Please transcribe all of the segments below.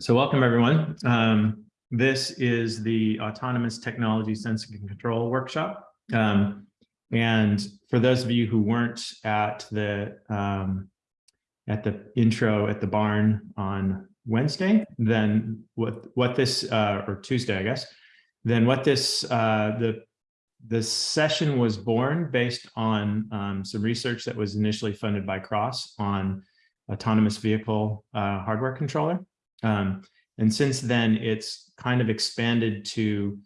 So welcome, everyone. Um, this is the Autonomous Technology Sensing and Control Workshop. Um, and for those of you who weren't at the um, at the intro at the barn on Wednesday, then what what this uh, or Tuesday, I guess, then what this uh, the the session was born based on um, some research that was initially funded by Cross on autonomous vehicle uh, hardware controller. Um, and since then, it's kind of expanded to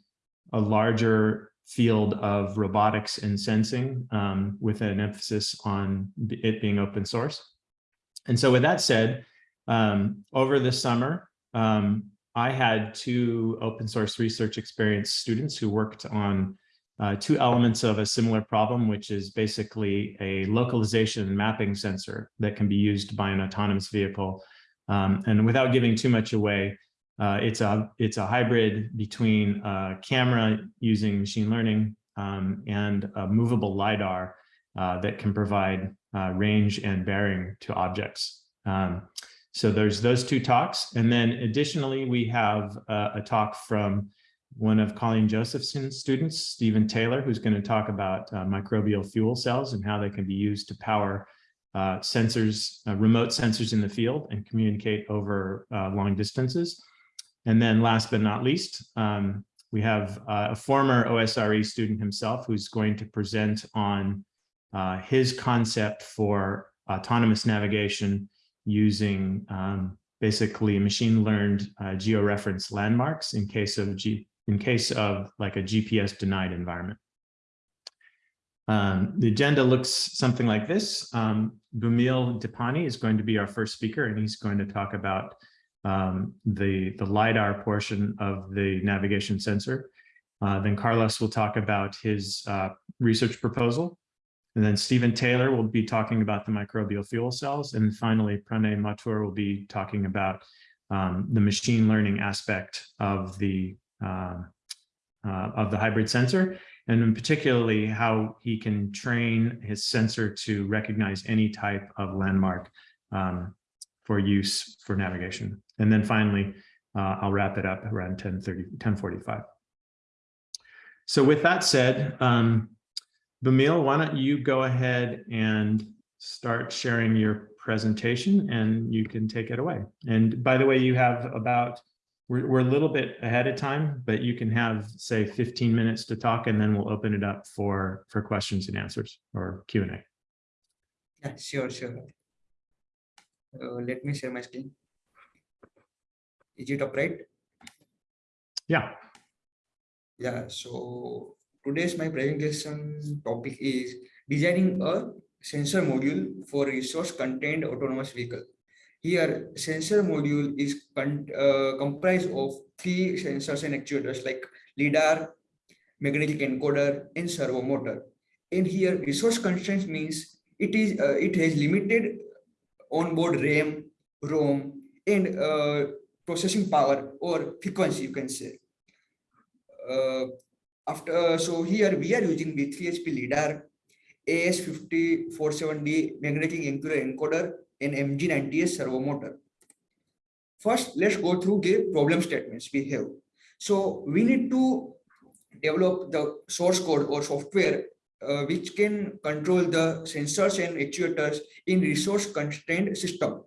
a larger field of robotics and sensing um, with an emphasis on it being open source. And so with that said, um, over the summer, um, I had two open source research experience students who worked on uh, two elements of a similar problem, which is basically a localization and mapping sensor that can be used by an autonomous vehicle um, and without giving too much away, uh, it's a it's a hybrid between a camera using machine learning um, and a movable lidar uh, that can provide uh, range and bearing to objects. Um, so there's those two talks, and then additionally we have a talk from one of Colleen Josephson's students, Stephen Taylor, who's going to talk about uh, microbial fuel cells and how they can be used to power uh, sensors, uh, remote sensors in the field and communicate over uh, long distances. And then last but not least, um, we have uh, a former OSRE student himself who's going to present on uh, his concept for autonomous navigation using um, basically machine learned uh, georeference landmarks in case of G in case of like a GPS denied environment. Um, the agenda looks something like this. Um, Bhumil Dipani is going to be our first speaker, and he's going to talk about um, the, the LiDAR portion of the navigation sensor. Uh, then Carlos will talk about his uh, research proposal. And then Stephen Taylor will be talking about the microbial fuel cells. And finally, Pranay Mathur will be talking about um, the machine learning aspect of the, uh, uh of the hybrid sensor and particularly how he can train his sensor to recognize any type of landmark um, for use for navigation. And then finally, uh, I'll wrap it up around 1030, 1045. So with that said, um, Bhumil, why don't you go ahead and start sharing your presentation and you can take it away. And by the way, you have about we're, we're a little bit ahead of time, but you can have say 15 minutes to talk and then we'll open it up for, for questions and answers or Q&A. Yeah, sure, sure. Uh, let me share my screen. Is it upright? Yeah. Yeah, so today's my presentation topic is designing a sensor module for resource contained autonomous vehicle. Here, sensor module is uh, comprised of three sensors and actuators like LIDAR, magnetic encoder, and servo motor. And here, resource constraints means it is uh, it has limited onboard RAM, ROM, and uh, processing power or frequency, you can say. Uh, after uh, so here we are using V3HP LIDAR, AS5047D magnetic encoder, in MG90S servo motor. First, let's go through the problem statements we have. So we need to develop the source code or software uh, which can control the sensors and actuators in resource constrained system.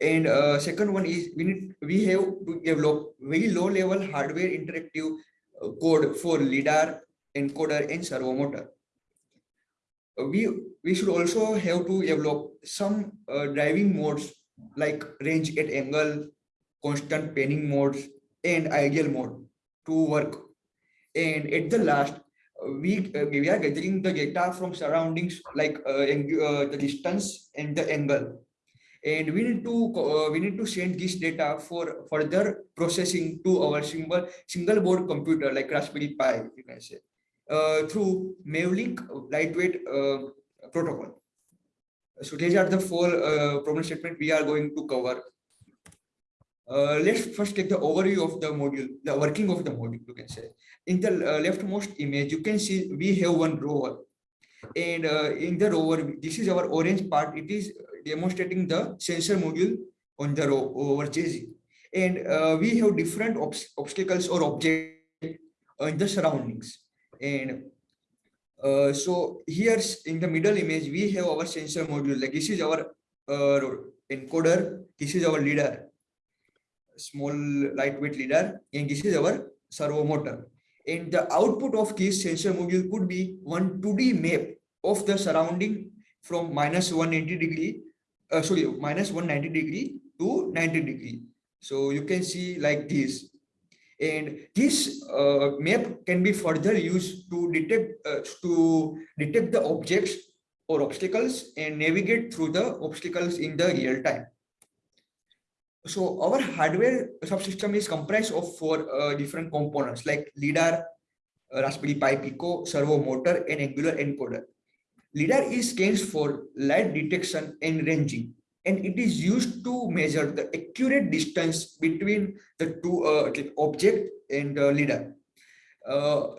And uh, second one is we need we have to develop very low level hardware interactive uh, code for LIDAR, encoder, and servo motor we we should also have to develop some uh, driving modes like range at angle constant panning modes and ideal mode to work. And at the last we uh, we are gathering the data from surroundings like uh, uh the distance and the angle. And we need to uh, we need to send this data for further processing to our single single board computer like raspberry pi you can say. uh, through Mavlink lightweight uh, protocol. So these are the four uh, problem statement we are going to cover. Uh, let's first take the overview of the module, the working of the module, you can say. In the uh, leftmost image, you can see we have one rover. And uh, in the rover, this is our orange part. It is demonstrating the sensor module on the rover chassis. and uh, we have different obs- obstacles or objects in the surroundings. And uh, so here's in the middle image, we have our sensor module. Like this is our uh, encoder, this is our LiDAR, small lightweight LiDAR, and this is our servo motor. And the output of this sensor module could be one 2D map of the surrounding from minus 180 degree, uh, sorry, minus 190 degree to 90 degree. So you can see like this. And this uh, map can be further used to detect uh, to detect the objects or obstacles and navigate through the obstacles in the real time. So our hardware subsystem is comprised of four uh, different components like LiDAR, uh, Raspberry Pi Pico, servo motor, and angular encoder. LiDAR is stands for light detection and ranging, and it is used to measure the accurate distance between the two uh, object and uh, LiDAR. Uh,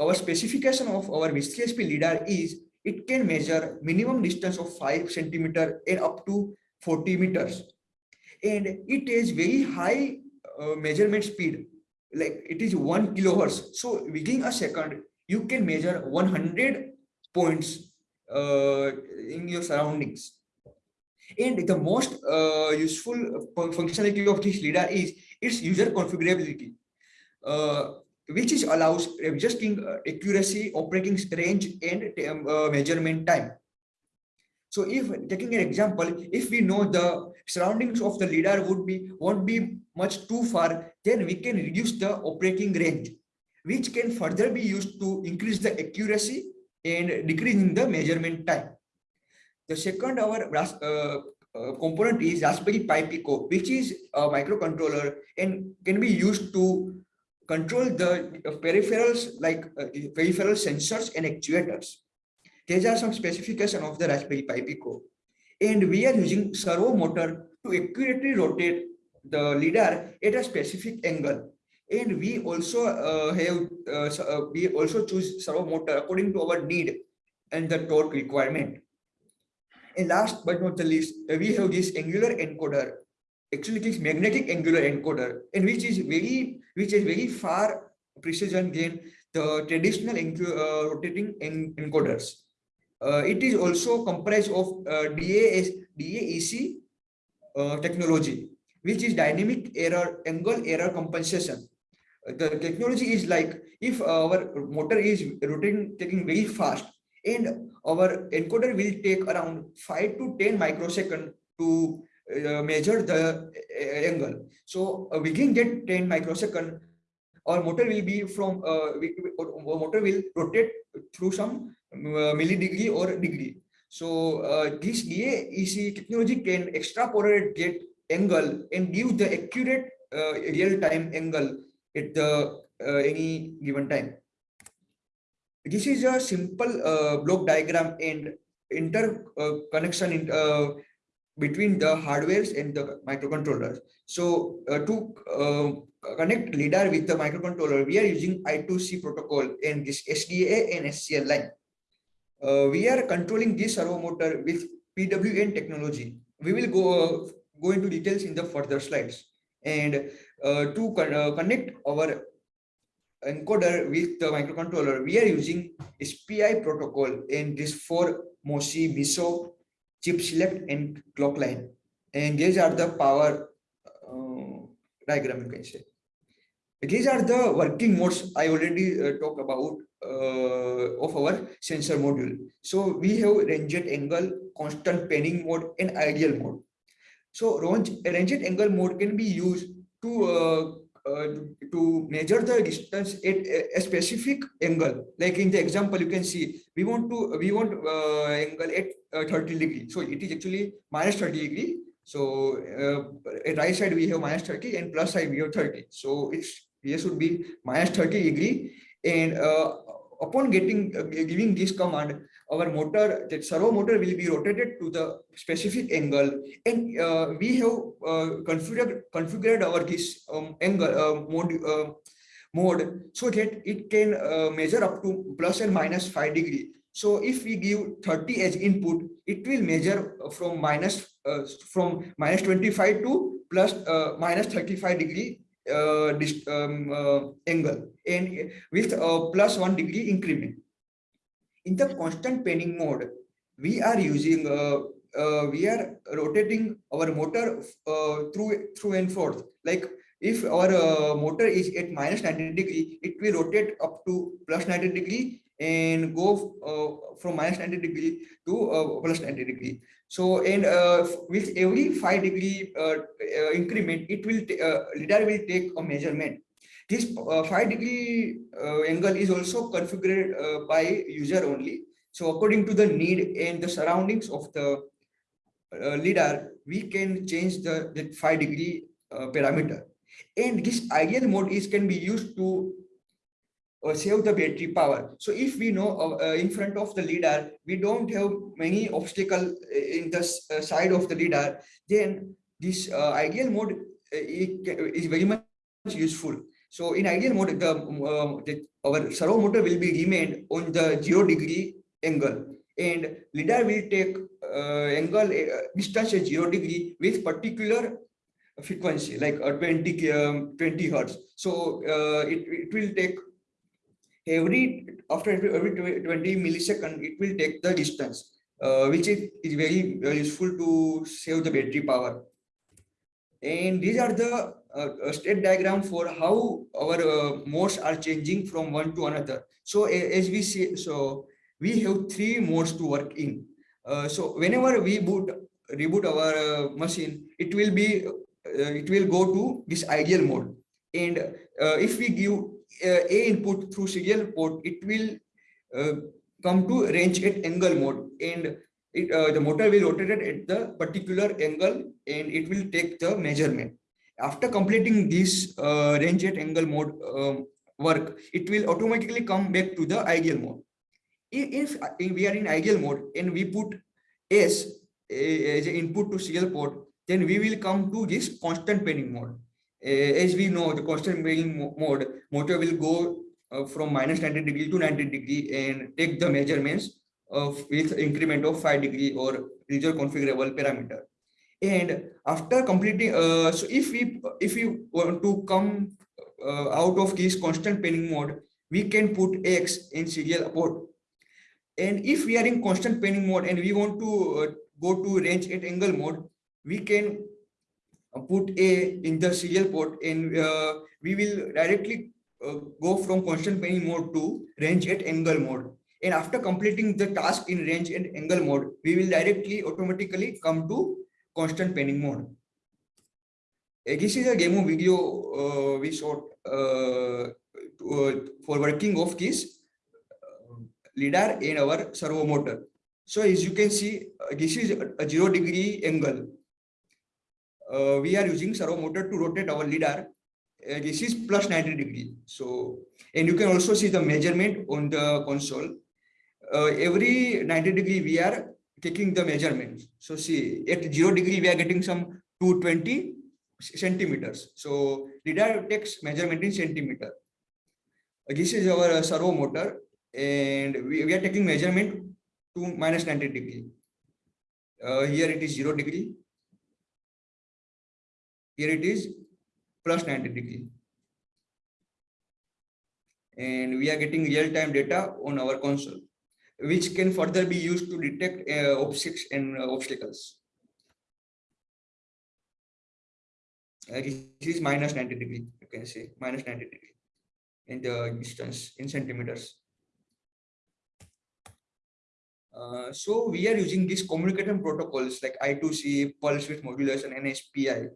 our specification of our VCSP LiDAR is it can measure minimum distance of 5 centimeter and up to 40 meters. And it is very high uh, measurement speed, like it is 1 kilohertz. So within a second, you can measure 100 points uh, in your surroundings. And the most uh, useful functionality of this LiDAR is its user configurability, uh, which is allows adjusting uh, accuracy, operating range, and um, uh, measurement time. So if taking an example, if we know the surroundings of the LiDAR would be won't be much too far, then we can reduce the operating range, which can further be used to increase the accuracy and decreasing the measurement time. The second our uh, uh, component is Raspberry Pi Pico, which is a microcontroller and can be used to control the peripherals like uh, peripheral sensors and actuators. These are some specification of the Raspberry Pi Pico. And we are using servo motor to accurately rotate the LiDAR at a specific angle and we also uh, have uh, uh, we also choose servo motor according to our need and the torque requirement and last but not the least uh, we have this angular encoder. Actually this magnetic angular encoder and which is very which is very far precision than the traditional uh, rotating en encoders. Uh, it is also comprised of DAS, DAEC technology which is dynamic error angle error compensation. The technology is like if our motor is rotating taking very fast and our encoder will take around 5 to 10 microsecond to uh, measure the uh, angle so uh, within that 10 microsecond our motor will be from uh, we, our motor will rotate through some uh, millidegree or degree so uh, this DAEC technology can extrapolate that angle and give the accurate real-time angle at the any given time. This is a simple uh, block diagram and interconnection in, uh, between the hardwares and the microcontrollers. So uh, to uh, connect LiDAR with the microcontroller, we are using I2C protocol and this SDA and SCL line. Uh, we are controlling this servo motor with PWM technology. We will go, go into details in the further slides. And uh, to con uh, connect our encoder with the microcontroller, we are using SPI protocol and this for MOSI, MISO, chip select and clock line. And these are the power uh, diagram you can say. These are the working modes I already uh, talked about uh, of our sensor module. So we have ranged angle, constant panning mode and ideal mode. So range, ranged angle mode can be used to uh, to measure the distance at a specific angle. Like in the example you can see we want to we want uh, angle at uh, 30 degree. So it is actually minus 30 degree. So uh, at right side we have minus 30 and plus side we have 30 so it's here should be minus 30 degree. And uh, upon getting uh, giving this command our motor, that servo motor will be rotated to the specific angle and uh, we have uh, configured, configured our this um, angle uh, mode, uh, mode so that it can measure up to plus and minus 5 degree. So if we give 30 as input, it will measure from minus uh, from minus 25 to plus uh, minus 35 degree uh, um, angle and with plus one degree increment. In the constant panning mode, we are using uh, uh, we are rotating our motor uh, through through and forth. Like if our uh, motor is at minus 90 degree, it will rotate up to plus 90 degree and go uh, from minus 90 degree to uh, plus 90 degree. So and with every five degree increment, it will lidar will take a measurement. This uh, five degree uh, angle is also configured uh, by user only. So according to the need and the surroundings of the lidar, we can change the, the five degree parameter. And this ideal mode is can be used to save the battery power. So if we know uh, in front of the lidar, we don't have many obstacle in the side of the lidar, then this uh, ideal mode is very much useful. So in ideal mode, the, um, the our servo motor will be remained on the zero degree angle. And lidar will take uh, angle uh, distance at zero degree with particular frequency like uh, 20 um, 20 hertz. So uh, it, it will take every after every, every 20 millisecond it will take the distance uh, which is, is very uh, useful to save the battery power. And these are the uh, state diagram for how our uh, modes are changing from one to another. So a- as we see so we have three modes to work in. Uh, so whenever we boot reboot our uh, machine it will be uh, it will go to this ideal mode. And uh, if we give uh, a input through serial port it will come to range at angle mode. And it, the motor will rotate at the particular angle and it will take the measurement after completing this uh, range at angle mode um, work it will automatically come back to the ideal mode. If, if we are in ideal mode and we put S as an input to serial port then we will come to this constant panning mode. As we know the constant panning mode motor will go uh, from minus 90 degree to 90 degree and take the measurements of with increment of 5 degree or reserve configurable parameter and after completing uh, so if we if we want to come uh, out of this constant panning mode we can put x in serial port and if we are in constant panning mode and we want to uh, go to range at angle mode we can uh, put a in the serial port and uh, we will directly uh, go from constant panning mode to range at angle mode. And after completing the task in range and angle mode we will directly automatically come to constant panning mode this is a demo video uh, we shot uh, uh, for working of this lidar in our servo motor so as you can see this is a a zero degree angle uh, we are using servo motor to rotate our lidar. Uh, this is plus 90 degree. So, and you can also see the measurement on the console. Uh, every 90 degree, we are taking the measurements. So see, at zero degree, we are getting some 220 centimeters. So lidar takes measurement in centimeter. This is our uh, servo motor and we, we are taking measurement to minus 90 degree. Uh, here it is zero degree. Here it is plus 90 degree. And we are getting real-time data on our console, which can further be used to detect uh, objects and uh, obstacles. Uh, this is minus 90 degree, you can say minus 90 degree in the distance in centimeters. Uh, so we are using these communication protocols like I2C, pulse width modulation, and SPI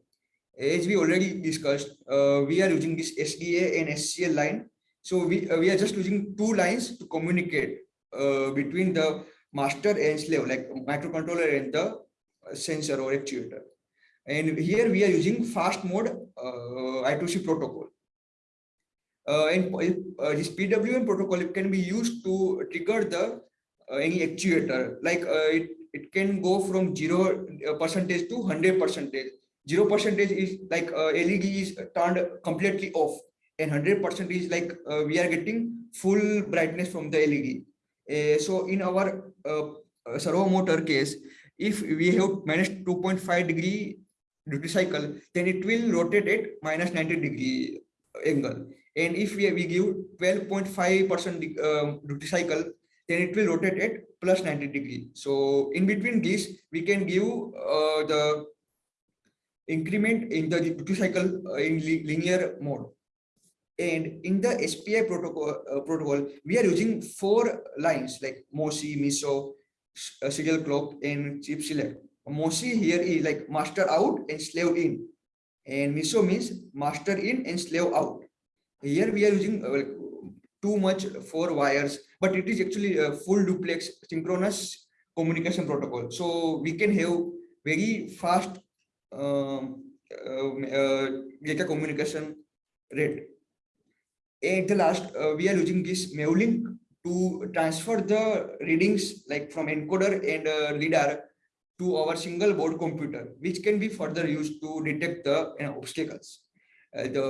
as we already discussed, uh, we are using this SDA and SCL line. So we, uh, we are just using two lines to communicate uh, between the master and slave, like microcontroller and the sensor or actuator. And here we are using fast mode uh, I2C protocol. Uh, and uh, this PWM protocol can be used to trigger the uh, any actuator, like uh, it, it can go from zero percentage to hundred percentage zero percentage is like LED is turned completely off and hundred percent is like we are getting full brightness from the LED. Uh, so in our uh, uh, servo motor case, if we have minus 2.5 degree duty cycle, then it will rotate at minus 90 degree angle. And if we, we give 12.5 percent um, duty cycle, then it will rotate at plus 90 degree. So in between these, we can give uh, the increment in the duty cycle uh, in li- linear mode. And in the SPI protocol, uh, protocol, we are using four lines like MOSI, MISO, uh, serial clock, and chip select. MOSI here is like master out and slave in. And MISO means master in and slave out. Here we are using uh, too much four wires, but it is actually a full duplex synchronous communication protocol. So we can have very fast um, um, uh, data communication rate. At the last, uh, we are using this Mavlink to transfer the readings like from encoder and uh, LiDAR to our single board computer, which can be further used to detect the you know, obstacles. Uh, the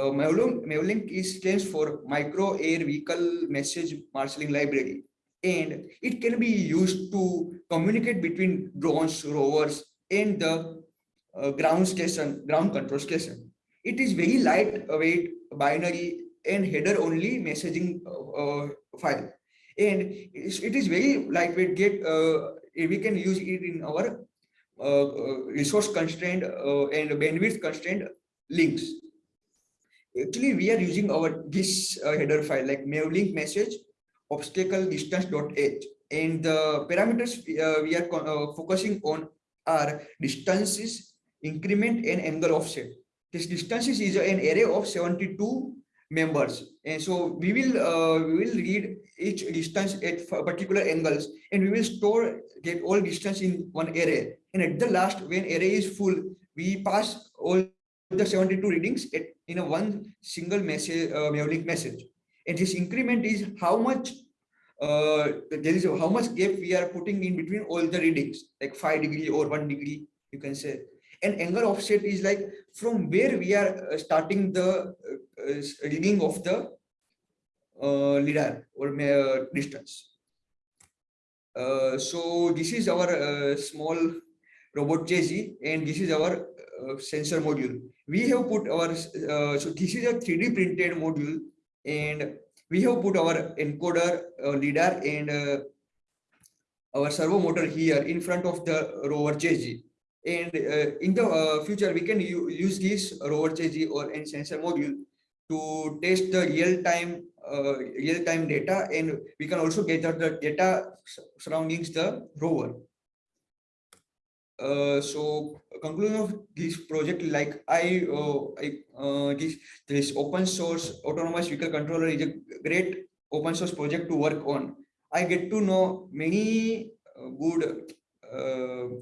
Mavlink is stands for Micro Air Vehicle Message Marshalling Library, and it can be used to communicate between drones, rovers, and the uh, ground station, ground control station. It is very lightweight, binary, and header only messaging uh, uh, file, and it's- very lightweight. Get uh, we can use it in our resource constrained uh, and bandwidth constrained links. Actually, we are using our this uh, header file like Mavlink message obstacle distance dot h and the parameters we, uh, we are uh, focusing on are distances, increment, and angle offset. This distances is an array of 72 members, and so we will uh, we will read each distance at particular angles, and we will store get all distance in one array. And at the last, when array is full, we pass all the 72 readings at, in a one single message uh, Mavlink message. And this increment is how much uh, there is how much gap we are putting in between all the readings, like five degree or one degree, you can say. And angle offset is like from where we are uh, starting the uh, uh, reading of the uh, lidar or uh, distance. Uh, so this is our small robot JZ and this is our sensor module. We have put our, so this is a 3D printed module and we have put our encoder, LiDAR and our servo motor here in front of the rover JG. And uh, in the uh, future, we can use this rover JG or and sensor module to test the real-time uh, real-time data, and we can also gather the data s- surroundings the rover. Uh, so conclusion of this project, like I, uh, I uh, this this open source autonomous vehicle controller is a great open source project to work on. I get to know many good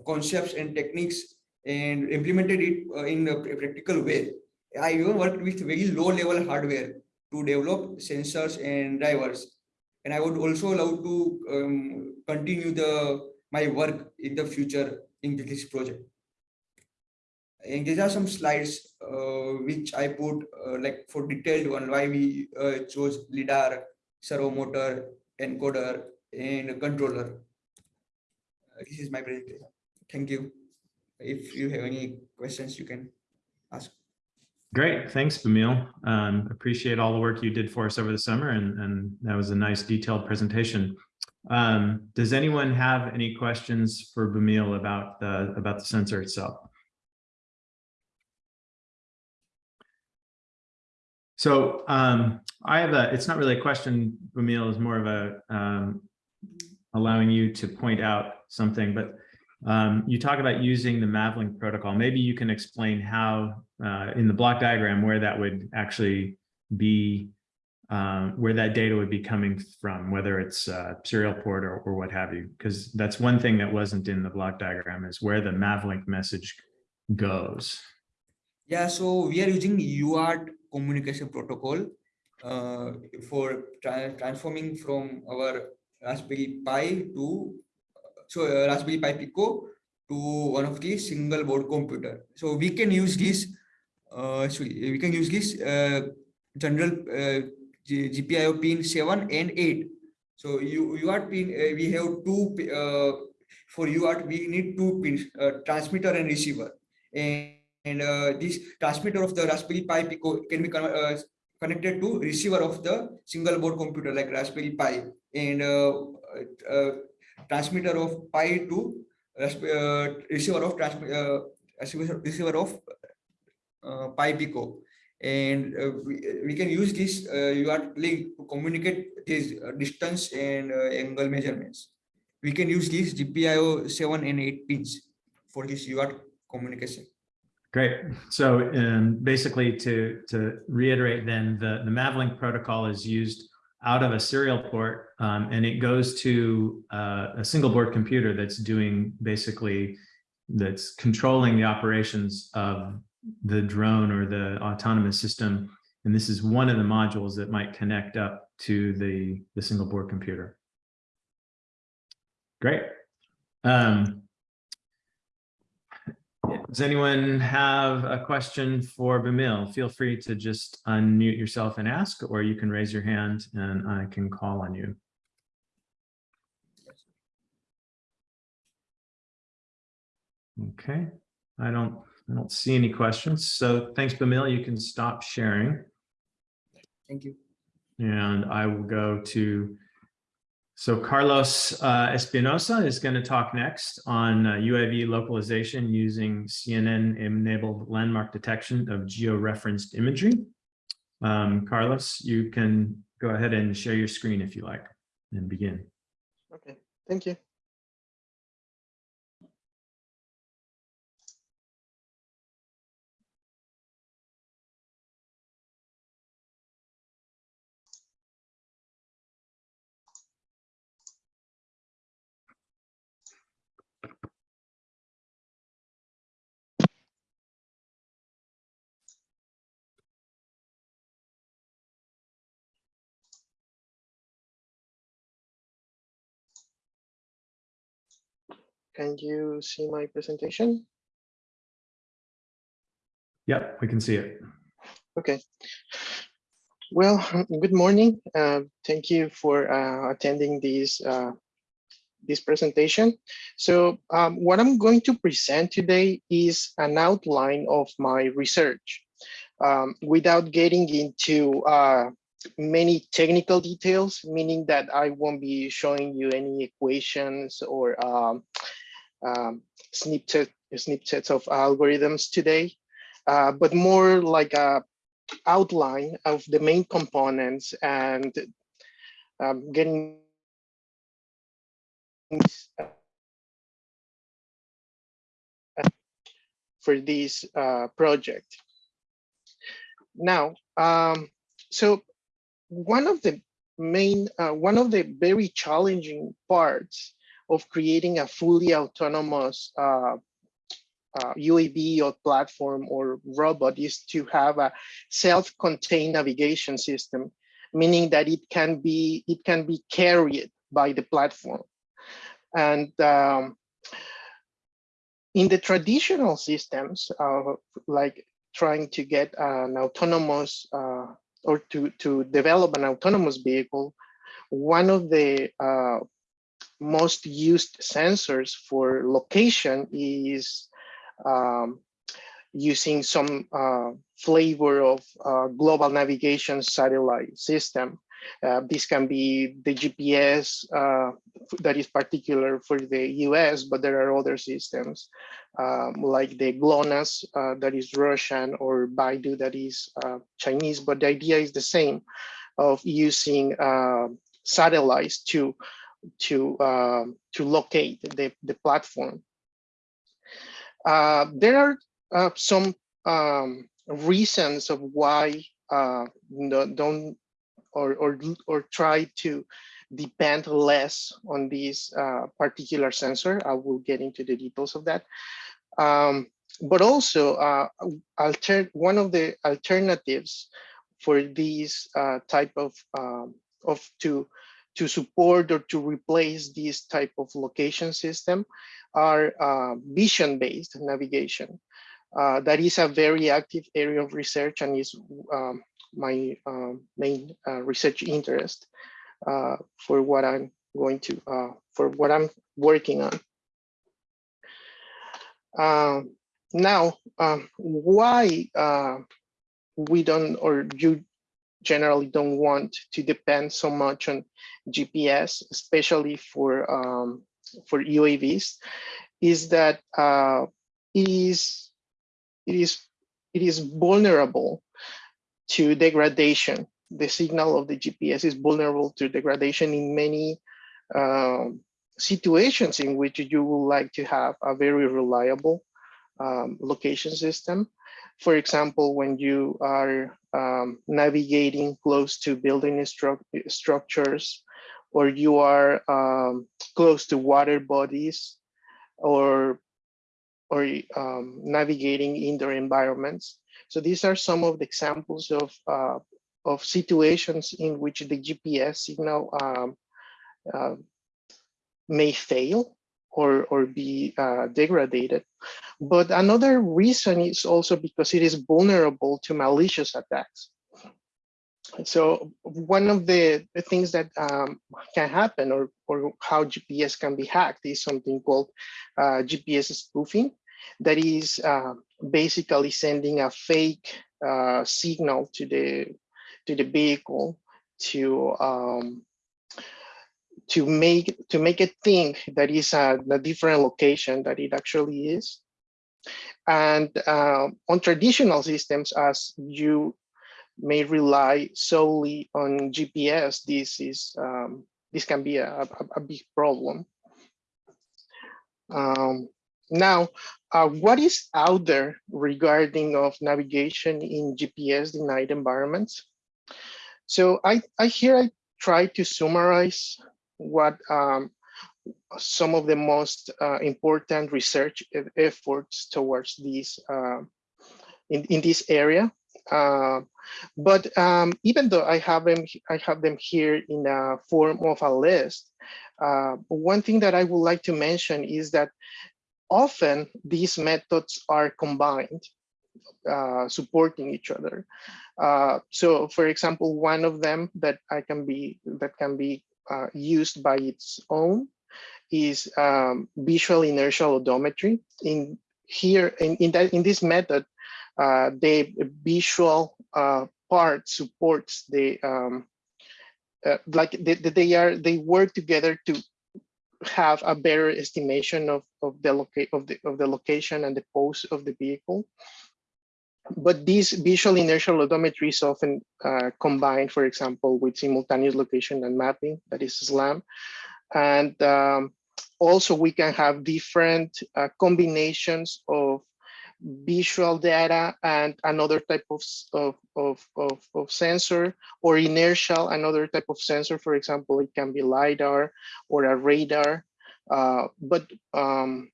concepts and techniques and implemented it uh, in a practical way. I even worked with very low level hardware to develop sensors and drivers. And I would also love to um, continue the my work in the future in this project. And these are some slides uh, which I put uh, like for detailed one why we uh, chose lidar, servo motor, encoder, and controller. This is my presentation. Thank you. If you have any questions, you can ask. Great, thanks, Bhumil. Um, appreciate all the work you did for us over the summer and, and that was a nice detailed presentation. Um, does anyone have any questions for Bhumil about the, about the sensor itself? So, um, I have a, it's not really a question, Bhumil, is more of a, um, allowing you to point out something, but um, you talk about using the Mavlink protocol. Maybe you can explain how, uh, in the block diagram, where that would actually be, um, where that data would be coming from, whether it's uh, serial port or, or what have you. Because that's one thing that wasn't in the block diagram is where the Mavlink message goes. Yeah, so we are using UART communication protocol uh, for tra- transforming from our Raspberry Pi to uh, Raspberry Pi Pico to one of the single board computer. So we can use this. Uh, sorry, we can use this uh, general uh, GPIO pin seven and eight. So you UART pin uh, we have two uh, for UART we need two pins uh, transmitter and receiver and and uh, this transmitter of the Raspberry Pi Pico can be uh, connected to receiver of the single board computer like Raspberry Pi and transmitter of Pi to uh, receiver of transmi- uh, receiver of uh, Pi Pico. And uh, we, we can use this uh, UART link to communicate this uh, distance and uh, angle measurements. We can use these GPIO 7 and 8 pins for this UART communication. Great. So um, basically to, to reiterate then, the, the Mavlink protocol is used out of a serial port um, and it goes to uh, a single board computer that's doing basically, that's controlling the operations of the drone or the autonomous system. And this is one of the modules that might connect up to the, the single board computer. Great. Um, does anyone have a question for Bhumil? Feel free to just unmute yourself and ask, or you can raise your hand and I can call on you. Okay, I don't, I don't see any questions. So thanks, Bhumil. You can stop sharing. Thank you. And I will go to, so Carlos uh, Espinosa is going to talk next on uh, UAV localization using CNN-enabled landmark detection of georeferenced imagery. Um, Carlos, you can go ahead and share your screen if you like and begin. Okay, thank you. Can you see my presentation? Yep, we can see it. Okay. Well, good morning. Uh, thank you for uh, attending this uh, this presentation. So um, what I'm going to present today is an outline of my research um, without getting into uh, many technical details, meaning that I won't be showing you any equations or um, um, snippet, snippets of algorithms today, uh, but more like a outline of the main components and um, getting for this uh, project. Now, um, so one of the main, uh, one of the very challenging parts of creating a fully autonomous uh, uh, UAV or platform or robot is to have a self-contained navigation system, meaning that it can be it can be carried by the platform. And um, in the traditional systems, uh, like trying to get an autonomous uh, or to to develop an autonomous vehicle, one of the uh, most used sensors for location is um, using some uh, flavor of uh, global navigation satellite system. Uh, this can be the GPS uh, that is particular for the US, but there are other systems um, like the GLONASS uh, that is Russian or BeiDou that is uh, Chinese, but the idea is the same of using satellites to to uh, to locate the, the platform. Uh, there are uh, some um, reasons of why uh, don't or, or or try to depend less on this uh, particular sensor. I will get into the details of that. Um, but also, uh, one of the alternatives for these type of um, of to to support or to replace this type of location system are uh, vision-based navigation. Uh, that is a very active area of research and is um, my uh, main uh, research interest uh, for what I'm going to, uh, for what I'm working on. Um, now, um, why uh, we don't, or you generally don't want to depend so much on GPS, especially for um, for UAVs, is that uh, it is it is it is vulnerable to degradation. The signal of the GPS is vulnerable to degradation in many um, situations in which you would like to have a very reliable um, location system. For example, when you are um, navigating close to building stru structures, or you are um, close to water bodies, or or um, navigating indoor environments. So these are some of the examples of uh, of situations in which the GPS signal um, uh, may fail or, or be uh, degraded. But another reason is also because it is vulnerable to malicious attacks. So one of the, things that um, can happen or, or how GPS can be hacked is something called uh, GPS spoofing. That is uh, basically sending a fake uh, signal to the to the vehicle to um, to make to make it think that is a, a different location that it actually is. And uh, on traditional systems, as you may rely solely on GPS, this is um, this can be a, a, a big problem. Um, now, uh, what is out there regarding of navigation in GPS denied environments? So I, I here I try to summarize what um, some of the most uh, important research efforts towards this uh, in, in this area. Uh, but um, even though I have them, I have them here in a form of a list. Uh, one thing that I would like to mention is that often these methods are combined, uh, supporting each other. Uh, so, for example, one of them that I can be that can be uh, used by its own is um, visual inertial odometry. In here, in, in, that, in this method, uh, the visual uh, part supports the um, uh, like they, they are they work together to have a better estimation of of the locate of the of the location and the pose of the vehicle but these visual inertial odometry is often uh, combined, for example, with simultaneous location and mapping, that is SLAM. And um, also we can have different uh, combinations of visual data and another type of, of, of, of, of sensor or inertial, another type of sensor, for example, it can be LiDAR or a radar. Uh, but um,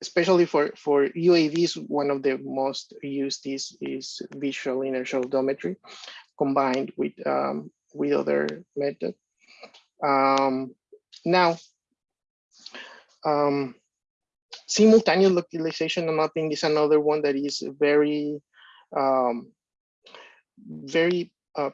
especially for, for UAVs, one of the most used is, is visual inertial odometry combined with, um, with other method. Um, now, um, simultaneous localization mapping is another one that is very, um, very uh,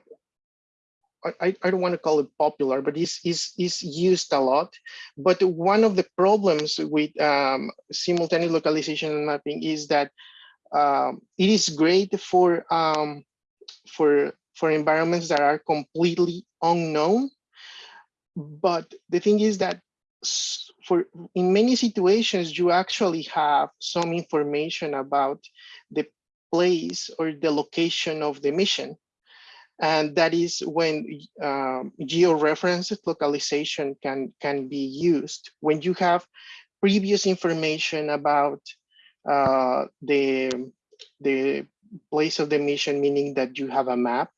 I, I don't want to call it popular, but is is used a lot. But one of the problems with um, simultaneous localization and mapping is that um, it is great for um, for for environments that are completely unknown. But the thing is that for in many situations, you actually have some information about the place or the location of the mission and that is when um, georeferenced localization can, can be used. When you have previous information about uh, the, the place of the mission, meaning that you have a map,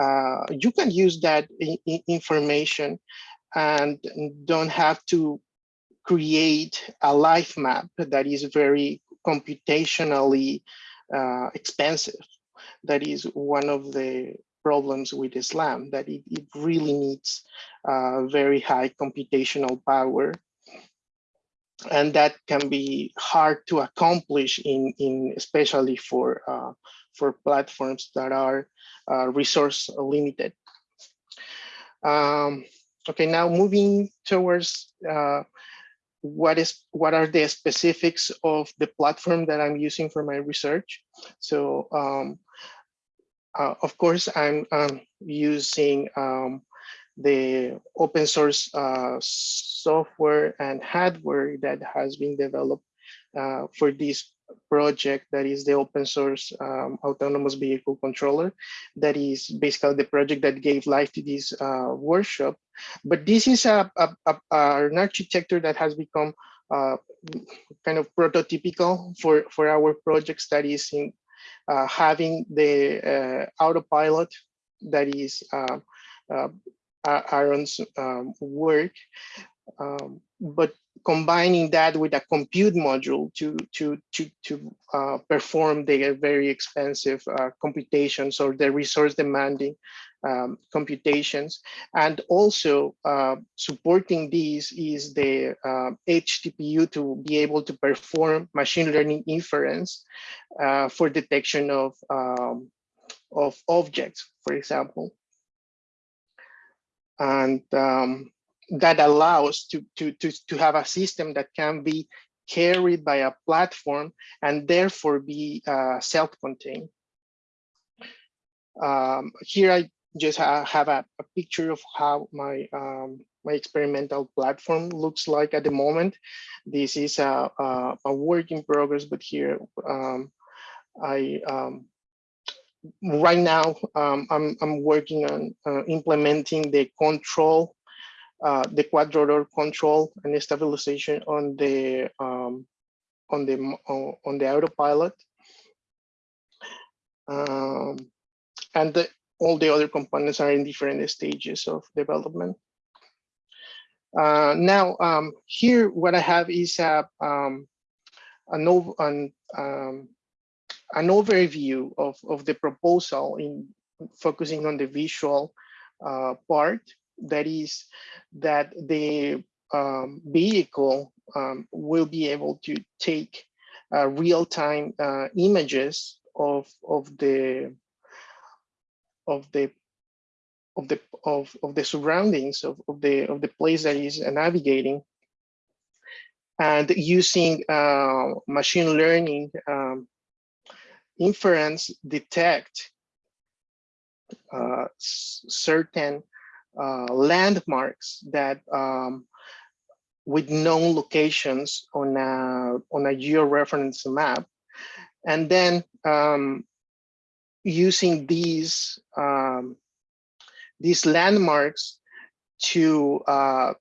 uh, you can use that information and don't have to create a live map that is very computationally uh, expensive that is one of the problems with SLAM, that it, it really needs uh, very high computational power. And that can be hard to accomplish in, in especially for, uh, for platforms that are uh, resource limited. Um, okay, now moving towards uh, what is what are the specifics of the platform that I'm using for my research. So um, uh, of course, I'm, I'm using um, the open source uh, software and hardware that has been developed uh, for this project that is the open source um, autonomous vehicle controller. That is basically the project that gave life to this uh, workshop. But this is a, a, a, an architecture that has become uh, kind of prototypical for for our project studies in uh, having the uh, autopilot that is uh, uh, Aaron's um, work um, but combining that with a compute module to to to to uh, perform the very expensive uh, computations or the resource demanding um, computations and also uh, supporting these is the Edge TPU uh, to be able to perform machine learning inference uh, for detection of um, of objects for example and um, that allows to, to, to, to have a system that can be carried by a platform and therefore be uh, self-contained. Um, here I just ha have a, a, picture of how my um, my experimental platform looks like at the moment. This is a, a, a work in progress, but here um, I um, right now um, I'm, I'm working on uh, implementing the control uh, the quad rotor control and stabilization on the um, on the on the autopilot, um, and the, all the other components are in different stages of development. Uh, now, um, here what I have is a um, an, an, um, an overview of, of the proposal in focusing on the visual uh, part that is that the um, vehicle um, will be able to take uh, real-time uh, images of of the of the of the of, of the surroundings of, of the of the place that is navigating and using uh, machine learning um, inference detect uh, certain uh, landmarks that um, with known locations on a on a georeference map, and then um, using these um, these landmarks to uh,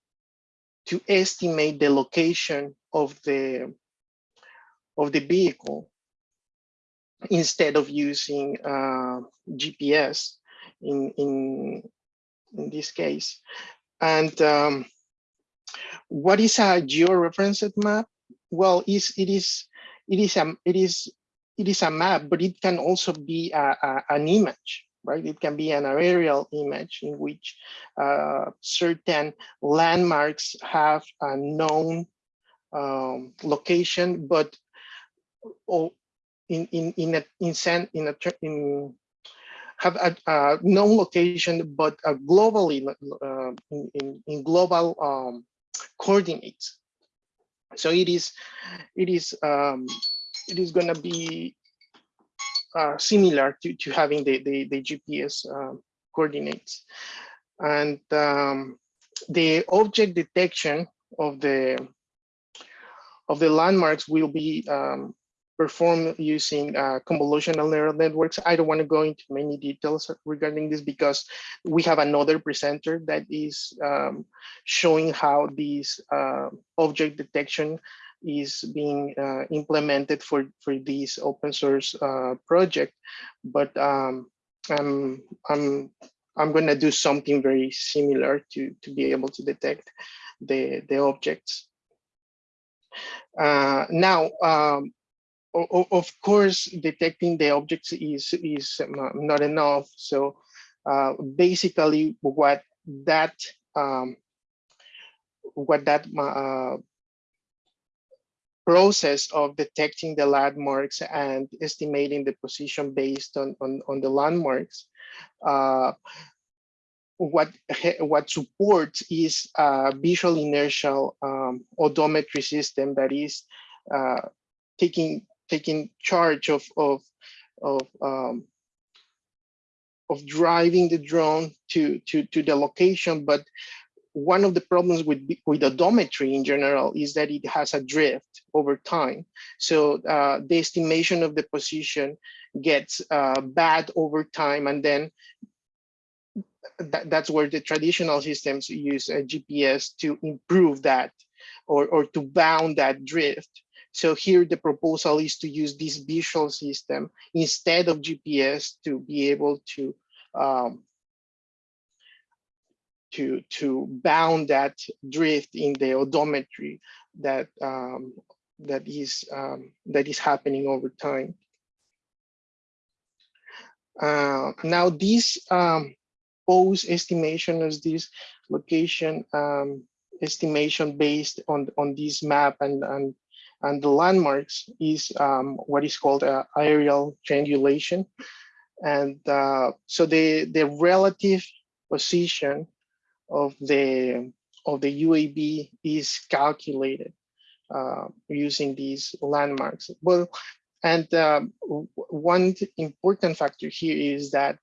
to estimate the location of the of the vehicle instead of using uh, GPS in in in this case. And um, what is a georeferenced map? Well, is it is it is a it is it is a map, but it can also be a, a, an image, right? It can be an aerial image in which uh, certain landmarks have a known um, location, but oh, in in in a in, in a in have a, a known location, but a globally uh, in, in, in, global um, coordinates. So it is, it is, um, it is going to be uh, similar to, to having the, the, the GPS uh, coordinates. And um, the object detection of the of the landmarks will be um, performed using uh, convolutional neural networks. I don't want to go into many details regarding this because we have another presenter that is um, showing how this uh, object detection is being uh, implemented for, for this open source uh, project. But um, I'm, I'm, I'm going to do something very similar to, to be able to detect the, the objects. Uh, now, um, of course, detecting the objects is, is not enough. So uh, basically what that um, what that uh, process of detecting the landmarks and estimating the position based on, on, on the landmarks uh, what what supports is a visual inertial um, odometry system that is uh, taking taking charge of of of um, of driving the drone to to to the location, but one of the problems with with odometry in general is that it has a drift over time. So uh, the estimation of the position gets uh, bad over time, and then that, that's where the traditional systems use a GPS to improve that or, or to bound that drift. So here the proposal is to use this visual system instead of GPS to be able to um, to to bound that drift in the odometry that um, that is um, that is happening over time. Uh, now this um, pose estimation as this location um, estimation based on on this map and and and the landmarks is um, what is called a aerial triangulation, and uh, so the the relative position of the of the UAV is calculated uh, using these landmarks. Well, and um, one important factor here is that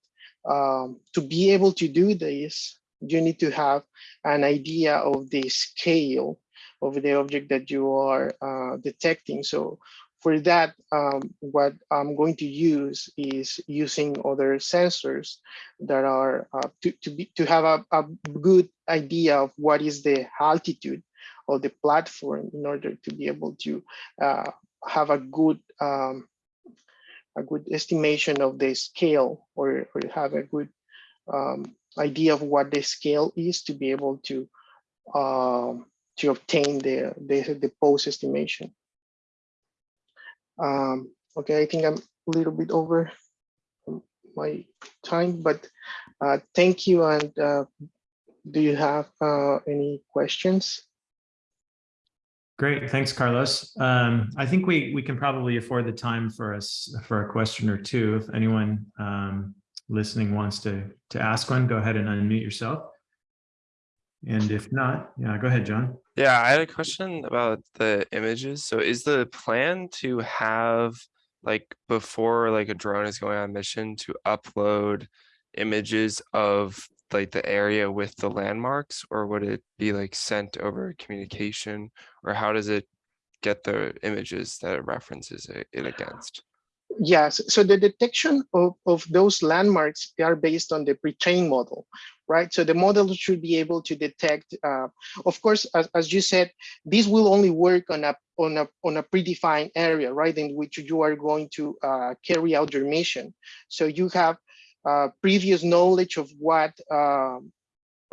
um, to be able to do this, you need to have an idea of the scale of the object that you are uh, detecting. So for that, um, what I'm going to use is using other sensors that are uh, to, to, be, to have a, a good idea of what is the altitude of the platform in order to be able to uh, have a good um, a good estimation of the scale or, or have a good um, idea of what the scale is to be able to um, to obtain the, the, the pose estimation. Um, okay, I think I'm a little bit over my time, but uh, thank you. And uh, do you have uh, any questions? Great, thanks, Carlos. Um, I think we we can probably afford the time for us for a question or two. If anyone um, listening wants to to ask one, go ahead and unmute yourself. And if not, yeah, go ahead, John. Yeah, I had a question about the images. So is the plan to have like before like a drone is going on mission to upload images of like the area with the landmarks or would it be like sent over communication or how does it get the images that it references it, it against? Yes, so the detection of, of those landmarks are based on the pre-trained model, right? So the model should be able to detect, uh, of course, as, as you said, this will only work on a on a on a predefined area, right, in which you are going to uh, carry out your mission. So you have uh, previous knowledge of what um,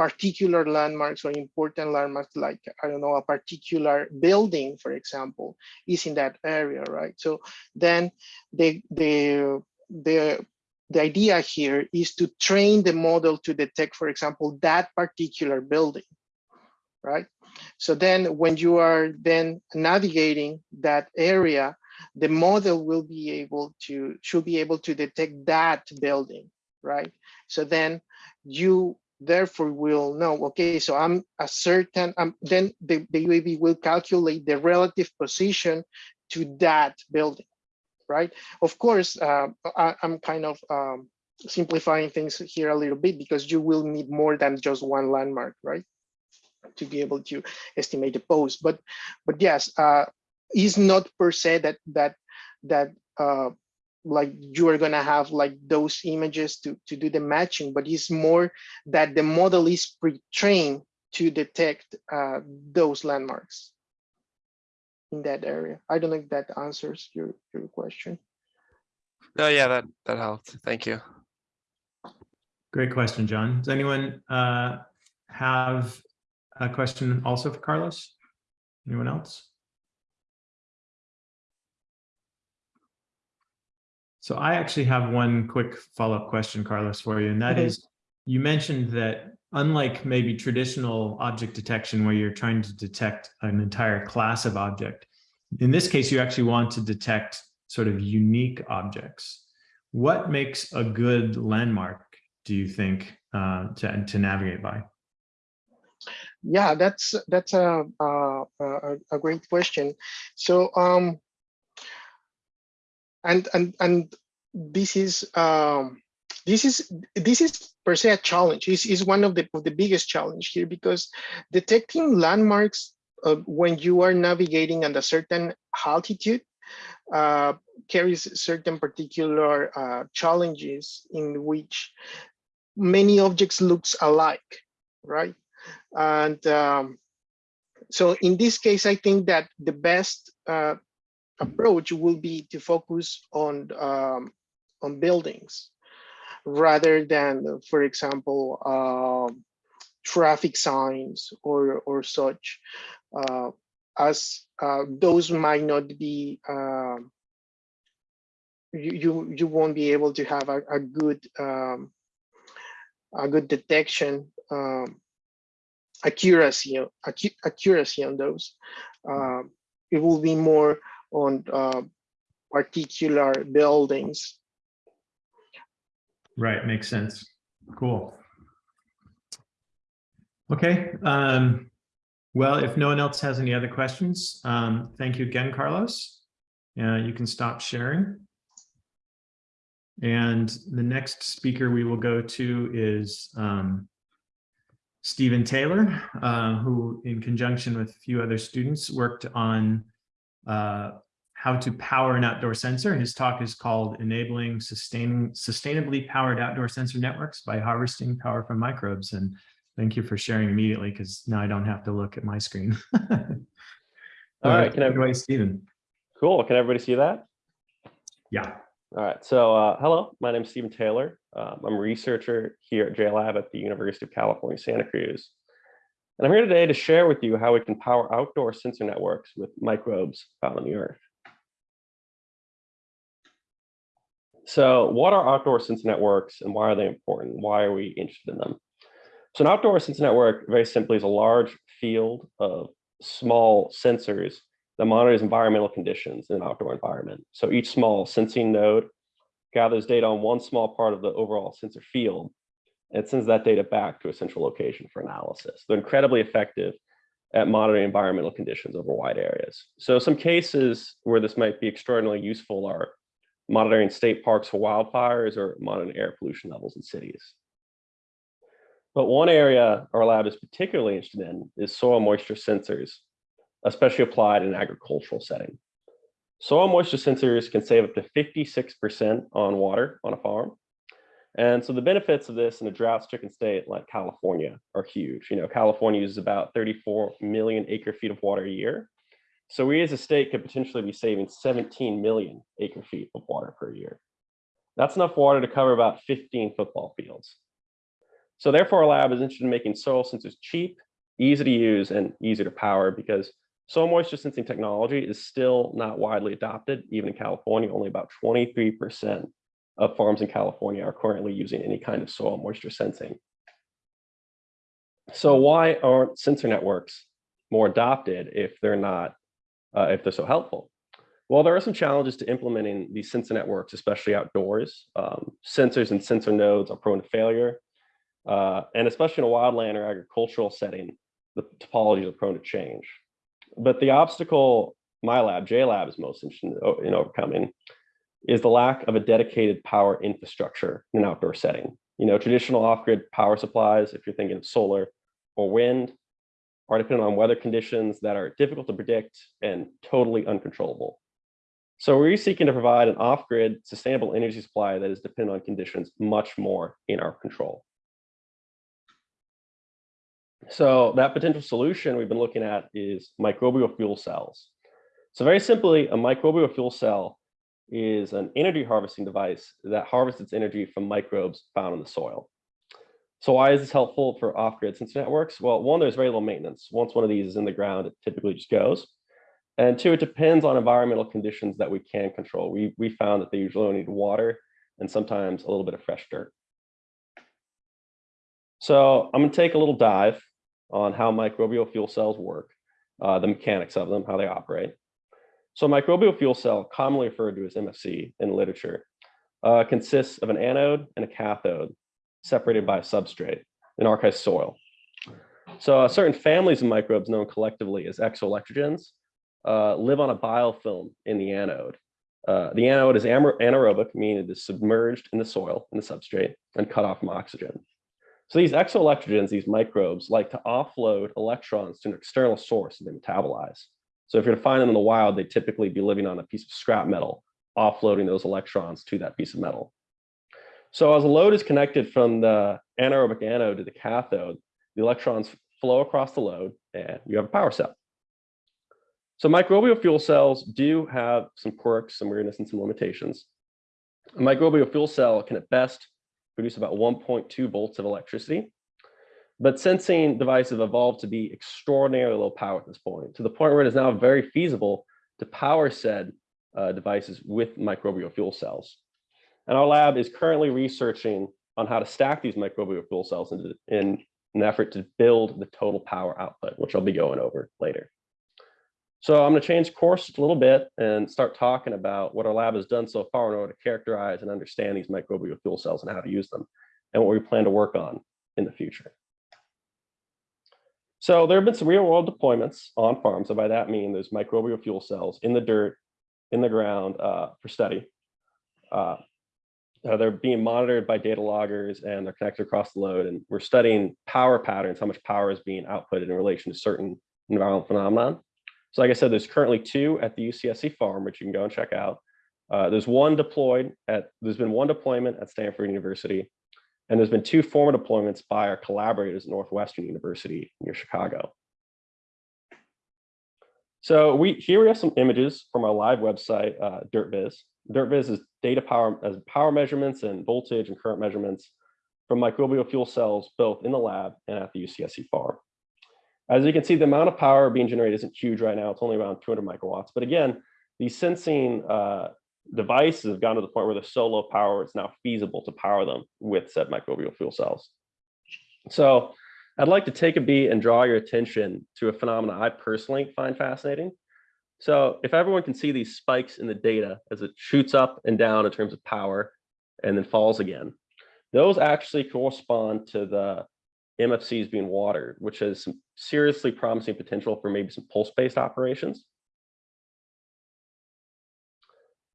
particular landmarks or important landmarks, like I don't know, a particular building, for example, is in that area, right? So then the the the the idea here is to train the model to detect, for example, that particular building, right? So then when you are then navigating that area, the model will be able to, should be able to detect that building, right? So then you therefore we'll know, okay, so I'm a certain, um, then the, the UAV will calculate the relative position to that building, right? Of course, uh, I, am kind of um, simplifying things here a little bit because you will need more than just one landmark, right? To be able to estimate the pose, but but yes, uh, is not per se that that that uh, like you are gonna have like those images to to do the matching, but it's more that the model is pre-trained to detect uh, those landmarks in that area. I don't know if that answers your, your question. No, yeah, that that helped. Thank you. Great question, John. Does anyone uh, have a question also for Carlos? Anyone else? So I actually have one quick follow-up question, Carlos, for you, and that Okay. is, you mentioned that unlike maybe traditional object detection where you're trying to detect an entire class of object, in this case, you actually want to detect sort of unique objects. What makes a good landmark do you think uh, to, to navigate by? Yeah, that's that's a a, a, a great question. So um, and and and this is um, this is this is per se a challenge. This is one of the of the biggest challenge here because detecting landmarks uh, when you are navigating at a certain altitude uh, carries certain particular uh, challenges in which many objects looks alike, right? And um, so in this case, I think that the best uh, approach will be to focus on um, on buildings rather than, for example, um, traffic signs or or such, uh, as uh, those might not be. Um, you, you you won't be able to have a, a good um, a good detection um, accuracy accuracy on those. Um, it will be more on uh, particular buildings. Right, makes sense. Cool. Okay, um, well, if no one else has any other questions, um, thank you again, Carlos. Uh, you can stop sharing. And the next speaker we will go to is um, Stephen Taylor, uh, who in conjunction with a few other students worked on uh, how to power an outdoor sensor. His talk is called Enabling Sustaining Sustainably Powered Outdoor Sensor Networks by Harvesting Power from Microbes. And thank you for sharing immediately because now I don't have to look at my screen. All right, can everybody, Stephen. Cool. Can everybody see that? Yeah. All right. So uh, hello, my name is Stephen Taylor. Um, I'm a researcher here at JLab at the University of California, Santa Cruz. And I'm here today to share with you how we can power outdoor sensor networks with microbes found on the earth. So what are outdoor sensor networks and why are they important? Why are we interested in them? So an outdoor sensor network, very simply, is a large field of small sensors that monitors environmental conditions in an outdoor environment. So each small sensing node gathers data on one small part of the overall sensor field and sends that data back to a central location for analysis. They're incredibly effective at monitoring environmental conditions over wide areas. So some cases where this might be extraordinarily useful are monitoring state parks for wildfires or monitoring air pollution levels in cities. But one area our lab is particularly interested in is soil moisture sensors, especially applied in an agricultural setting. Soil moisture sensors can save up to 56% on water on a farm. And so the benefits of this in a drought stricken state like California are huge. You know, California uses about 34 million acre feet of water a year. So we as a state could potentially be saving 17 million acre feet of water per year. That's enough water to cover about 15 football fields. So therefore our lab is interested in making soil sensors cheap, easy to use, and easy to power because soil moisture sensing technology is still not widely adopted, even in California, only about 23% of farms in California are currently using any kind of soil moisture sensing. So why aren't sensor networks more adopted if they're not, uh, if they're so helpful? Well, there are some challenges to implementing these sensor networks, especially outdoors. Um, sensors and sensor nodes are prone to failure. Uh, and especially in a wildland or agricultural setting, the topologies are prone to change. But the obstacle my lab, JLab, is most interested in, in overcoming is the lack of a dedicated power infrastructure in an outdoor setting. You know, traditional off-grid power supplies, if you're thinking of solar or wind, are dependent on weather conditions that are difficult to predict and totally uncontrollable. So we're seeking to provide an off-grid sustainable energy supply that is dependent on conditions much more in our control. So that potential solution we've been looking at is microbial fuel cells. So very simply, a microbial fuel cell is an energy harvesting device that harvests its energy from microbes found in the soil. So why is this helpful for off-grid sensor networks? Well, one, there's very little maintenance. Once one of these is in the ground, it typically just goes. And two, it depends on environmental conditions that we can control. We, we found that they usually only need water and sometimes a little bit of fresh dirt. So I'm gonna take a little dive on how microbial fuel cells work, uh, the mechanics of them, how they operate. So microbial fuel cell, commonly referred to as MFC in literature, uh, consists of an anode and a cathode separated by a substrate, in our case, soil. So uh, certain families of microbes known collectively as exoelectrogens uh, live on a biofilm in the anode. Uh, the anode is anaerobic, meaning it is submerged in the soil, in the substrate, and cut off from oxygen. So these exoelectrogens, these microbes, like to offload electrons to an external source that they metabolize. So if you're to find them in the wild, they typically be living on a piece of scrap metal, offloading those electrons to that piece of metal. So as a load is connected from the anaerobic anode to the cathode, the electrons flow across the load and you have a power cell. So microbial fuel cells do have some quirks, some weirdness, and some limitations. A microbial fuel cell can at best produce about 1.2 volts of electricity. But sensing devices have evolved to be extraordinarily low power at this point, to the point where it is now very feasible to power said uh, devices with microbial fuel cells. And our lab is currently researching on how to stack these microbial fuel cells into, in an effort to build the total power output, which I'll be going over later. So I'm going to change course a little bit and start talking about what our lab has done so far in order to characterize and understand these microbial fuel cells and how to use them and what we plan to work on in the future. So there have been some real world deployments on farms. So by that mean there's microbial fuel cells in the dirt, in the ground uh, for study. Uh, uh, they're being monitored by data loggers and they're connected across the load. And we're studying power patterns, how much power is being outputted in relation to certain environmental phenomenon. So like I said, there's currently two at the UCSC farm, which you can go and check out. Uh, there's one deployed at, there's been one deployment at Stanford University, and there's been two former deployments by our collaborators at Northwestern University near Chicago. So we here we have some images from our live website, uh, DirtViz. DirtViz is data power as power measurements and voltage and current measurements from microbial fuel cells, both in the lab and at the UCSC farm. As you can see, the amount of power being generated isn't huge right now. It's only around 200 microwatts. But again, these sensing uh, devices have gotten to the point where they're so low power, it's now feasible to power them with said microbial fuel cells. So I'd like to take a beat and draw your attention to a phenomenon I personally find fascinating. So if everyone can see these spikes in the data as it shoots up and down in terms of power and then falls again, those actually correspond to the MFCs being watered, which has some seriously promising potential for maybe some pulse-based operations.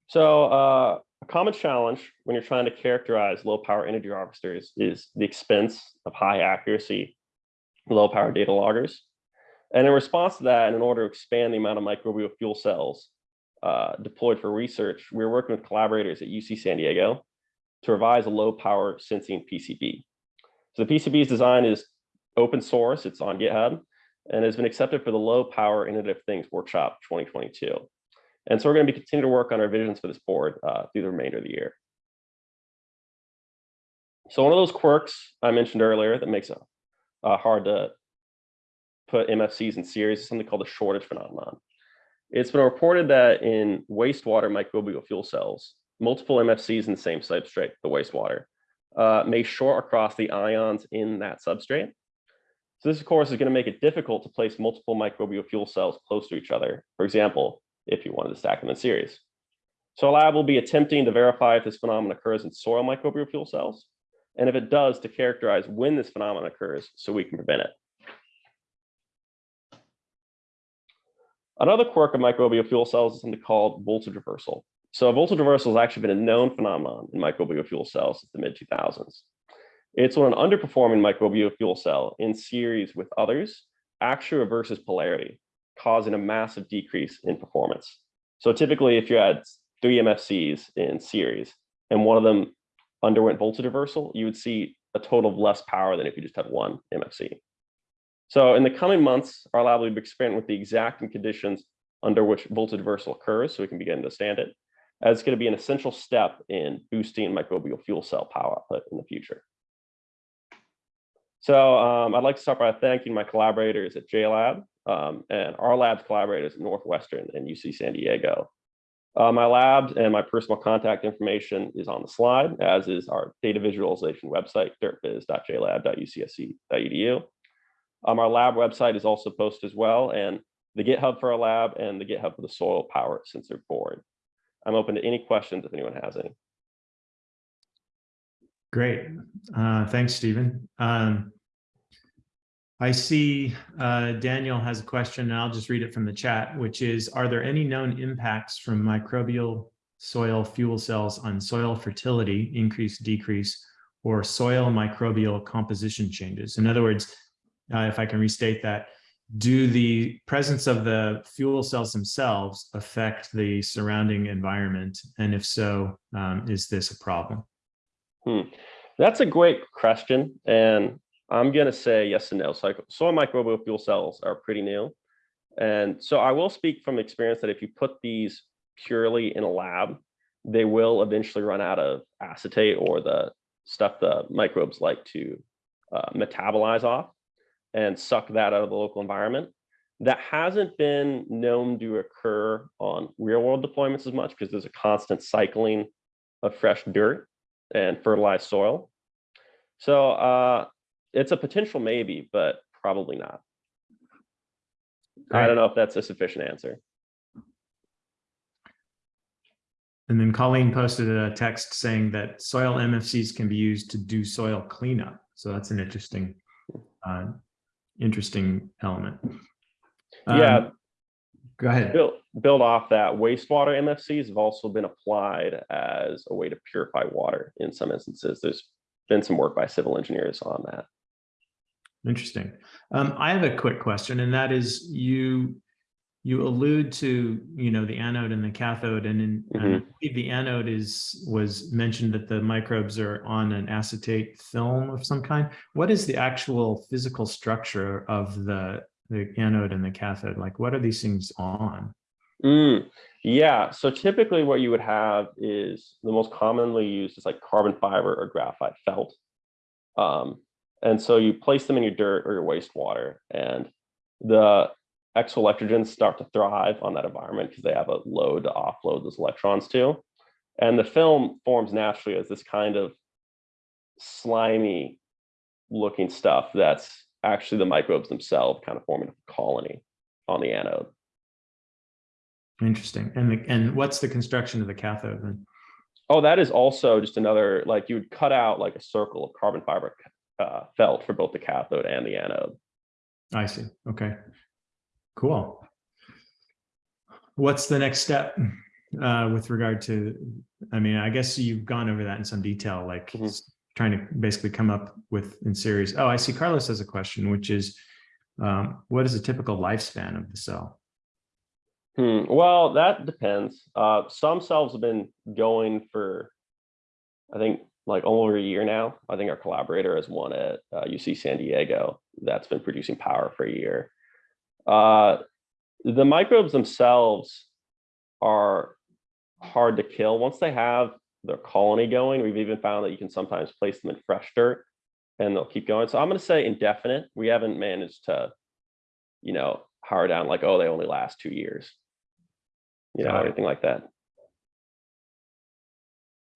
So uh, a common challenge when you're trying to characterize low power energy harvesters is the expense of high accuracy, low power data loggers. And in response to that, and in order to expand the amount of microbial fuel cells uh, deployed for research, we are working with collaborators at UC San Diego to revise a low power sensing PCB. So the PCB's design is open source, it's on GitHub, and has been accepted for the Low Power of Things Workshop 2022. And so we're going to be continuing to work on our visions for this board uh, through the remainder of the year. So one of those quirks I mentioned earlier that makes it uh, hard to put MFCs in series is something called the shortage phenomenon. It's been reported that in wastewater microbial fuel cells, multiple MFCs in the same substrate, the wastewater, uh, may short across the ions in that substrate. So this, of course, is going to make it difficult to place multiple microbial fuel cells close to each other. For example, if you wanted to stack them in series. So our lab will be attempting to verify if this phenomenon occurs in soil microbial fuel cells, and if it does, to characterize when this phenomenon occurs so we can prevent it. Another quirk of microbial fuel cells is something called voltage reversal. So voltage reversal has actually been a known phenomenon in microbial fuel cells since the mid 2000s. It's when an underperforming microbial fuel cell in series with others actually reverses polarity, causing a massive decrease in performance. So typically if you had three MFCs in series and one of them underwent voltage reversal, you would see a total of less power than if you just had one MFC. So in the coming months, our lab will be experimenting with the exact conditions under which voltage reversal occurs so we can begin to understand it. As it's going to be an essential step in boosting microbial fuel cell power output in the future. So um, I'd like to start by thanking my collaborators at JLab um, and our lab's collaborators at Northwestern and UC San Diego. Uh, my lab and my personal contact information is on the slide, as is our data visualization website, dirtviz.jlab.ucsc.edu. Um, our lab website is also posted as well, and the GitHub for our lab and the GitHub for the soil power sensor board. I'm open to any questions if anyone has any. Great. Uh, thanks, Stephen. Um, I see uh, Daniel has a question, and I'll just read it from the chat, which is, are there any known impacts from microbial soil fuel cells on soil fertility, increase, decrease, or soil microbial composition changes? In other words, uh, if I can restate that, do the presence of the fuel cells themselves affect the surrounding environment? And if so, um, is this a problem? Hmm. That's a great question. And I'm going to say yes and no. So soil microbial fuel cells are pretty new. And so I will speak from experience that if you put these purely in a lab, they will eventually run out of acetate or the stuff the microbes like to uh, metabolize off and suck that out of the local environment. That hasn't been known to occur on real world deployments as much because there's a constant cycling of fresh dirt and fertilized soil. So uh, it's a potential maybe, but probably not. I don't know if that's a sufficient answer. And then Colleen posted a text saying that soil MFCs can be used to do soil cleanup. So that's an interesting, uh, interesting element. Yeah. Um, Go ahead. Build, build off that wastewater MFCs have also been applied as a way to purify water in some instances. There's been some work by civil engineers on that. Interesting. Um, I have a quick question, and that is you, you allude to, you know, the anode and the cathode, and in, and I believe the anode is, was mentioned that the microbes are on an acetate film of some kind. What is the actual physical structure of the, the anode and the cathode? Like, what are these things on? Mm, yeah, so typically what you would have is the most commonly used is like carbon fiber or graphite felt. Um, and so you place them in your dirt or your wastewater and the exoelectrogens start to thrive on that environment because they have a load to offload those electrons to. And the film forms naturally as this kind of slimy looking stuff that's actually the microbes themselves kind of forming a colony on the anode. Interesting. And, the, and what's the construction of the cathode then? Oh, that is also just another, like you would cut out like a circle of carbon fiber uh, felt for both the cathode and the anode. I see. Okay. Cool. What's the next step uh, with regard to, I mean, I guess you've gone over that in some detail, like Mhm. trying to basically come up with in series. Oh, I see Carlos has a question, which is, um, what is a typical lifespan of the cell? Hmm, well, that depends. Uh, some cells have been going for, I think, like over a year now. I think our collaborator has one at uh, UC San Diego that's been producing power for a year. Uh, the microbes themselves are hard to kill. Once they have their colony going, we've even found that you can sometimes place them in fresh dirt and they'll keep going. So I'm going to say indefinite. We haven't managed to, you know, hard down like, oh, they only last two years you know, anything like that.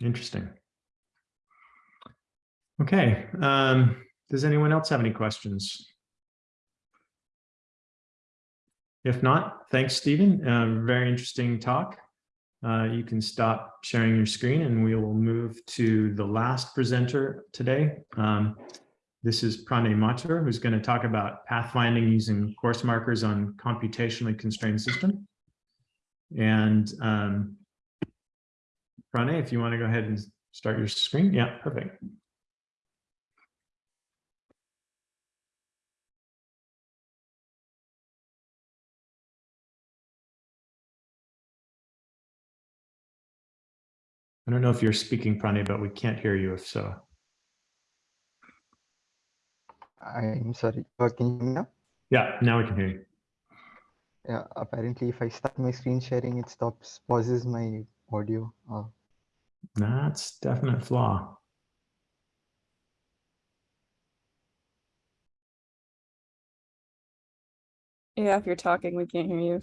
Interesting. Okay. Um, does anyone else have any questions? If not, thanks, Stephen. Uh, very interesting talk. Uh, you can stop sharing your screen and we will move to the last presenter today. Um, this is Pranay Mathur, who's going to talk about pathfinding using course markers on computationally constrained system. And um, Pranay, if you want to go ahead and start your screen. Yeah, perfect. I don't know if you're speaking, Pranay, but we can't hear you if so. I'm sorry. Uh, can you hear me now? Yeah, now we can hear you. Yeah, apparently if I start my screen sharing, it stops, pauses my audio. Uh, That's definite flaw. Yeah, if you're talking, we can't hear you.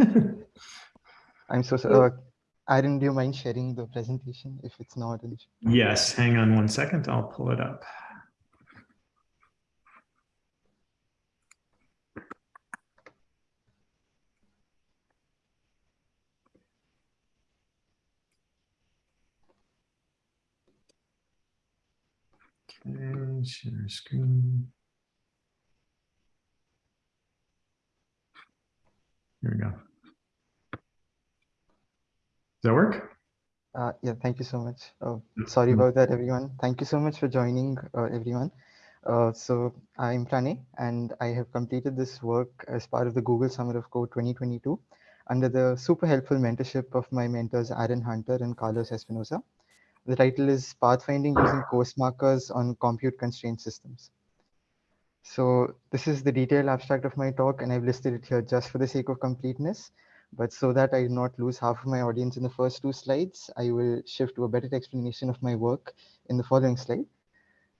I'm so sorry. Aaron, do you mind sharing the presentation if it's not an issue? Yes, hang on one second. I'll pull it up. Okay, share screen. Here we go. That work? Uh, yeah, thank you so much. Uh, sorry about that, everyone. Thank you so much for joining, uh, everyone. Uh, so I'm Pranay, and I have completed this work as part of the Google Summer of Code 2022 under the super helpful mentorship of my mentors, Aaron Hunter and Carlos Espinosa. The title is Pathfinding Using Course Markers on Compute Constrained Systems. So this is the detailed abstract of my talk, and I've listed it here just for the sake of completeness. But so that I do not lose half of my audience in the first two slides, I will shift to a better explanation of my work in the following slide.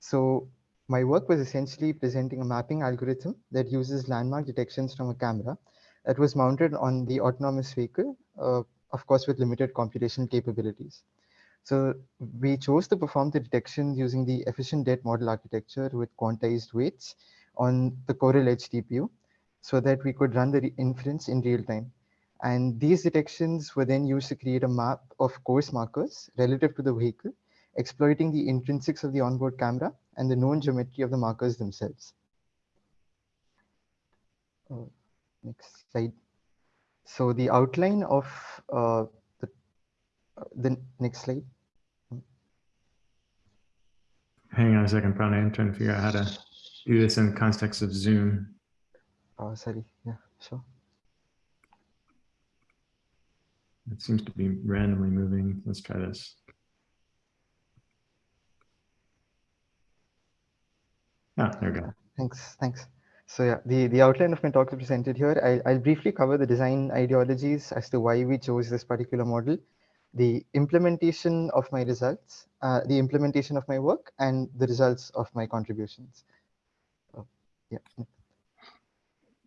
So my work was essentially presenting a mapping algorithm that uses landmark detections from a camera that was mounted on the autonomous vehicle, uh, of course, with limited computational capabilities. So we chose to perform the detection using the EfficientDet model architecture with quantized weights on the Coral Edge TPU so that we could run the inference in real time. And these detections were then used to create a map of course markers relative to the vehicle, exploiting the intrinsics of the onboard camera and the known geometry of the markers themselves. Uh, next slide. So the outline of uh, the, uh, the next slide. Hang on a second, Pranay. I'm trying to figure out how to do this in the context of Zoom. Oh, sorry. Yeah, sure. It seems to be randomly moving. Let's try this. Ah, there we go. Thanks. Thanks. So yeah, the, the outline of my talk is presented here. I, I'll briefly cover the design ideologies as to why we chose this particular model, the implementation of my results, uh, the implementation of my work, and the results of my contributions. Yeah.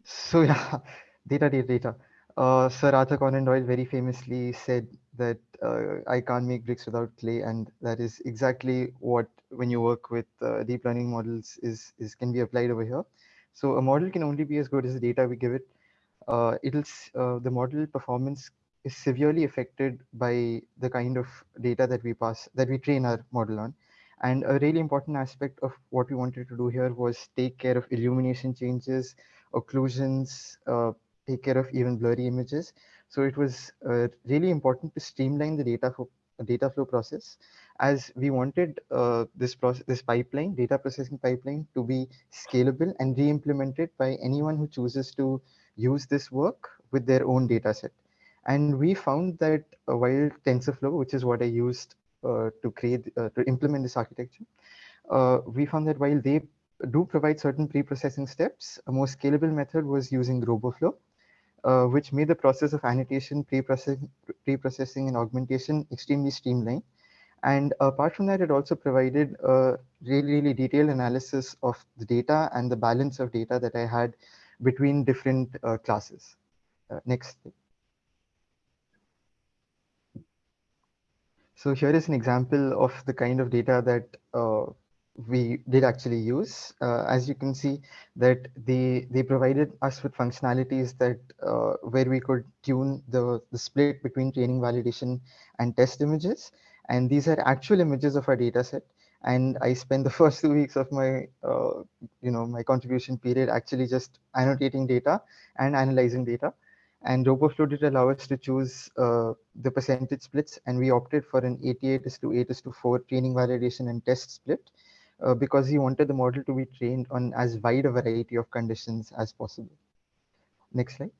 So yeah, data, data, data. Uh, Sir Arthur Conan Doyle very famously said that uh, I can't make bricks without clay, and that is exactly what when you work with uh, deep learning models is is can be applied over here. So a model can only be as good as the data we give it. Uh, it'll uh, the model performance is severely affected by the kind of data that we pass that we train our model on. And a really important aspect of what we wanted to do here was take care of illumination changes, occlusions, uh, take care of even blurry images. So it was uh, really important to streamline the data flow, data flow process as we wanted uh, this process, this pipeline, data processing pipeline to be scalable and re-implemented by anyone who chooses to use this work with their own data set. And we found that uh, while TensorFlow, which is what I used uh, to create, uh, to implement this architecture, uh, we found that while they do provide certain pre-processing steps, a more scalable method was using RoboFlow, uh, which made the process of annotation, pre-processing, pre-processing and augmentation extremely streamlined. And apart from that, it also provided a really, really detailed analysis of the data and the balance of data that I had between different uh, classes. Uh, next. So here is an example of the kind of data that uh, we did actually use. Uh, as you can see that they they provided us with functionalities that uh, where we could tune the, the split between training validation and test images. And these are actual images of our data set. And I spent the first two weeks of my, uh, you know, my contribution period actually just annotating data and analyzing data. And RoboFlow did allow us to choose uh, the percentage splits, and we opted for an 88 is to 8 is to 4 training validation and test split uh, because he wanted the model to be trained on as wide a variety of conditions as possible. Next slide.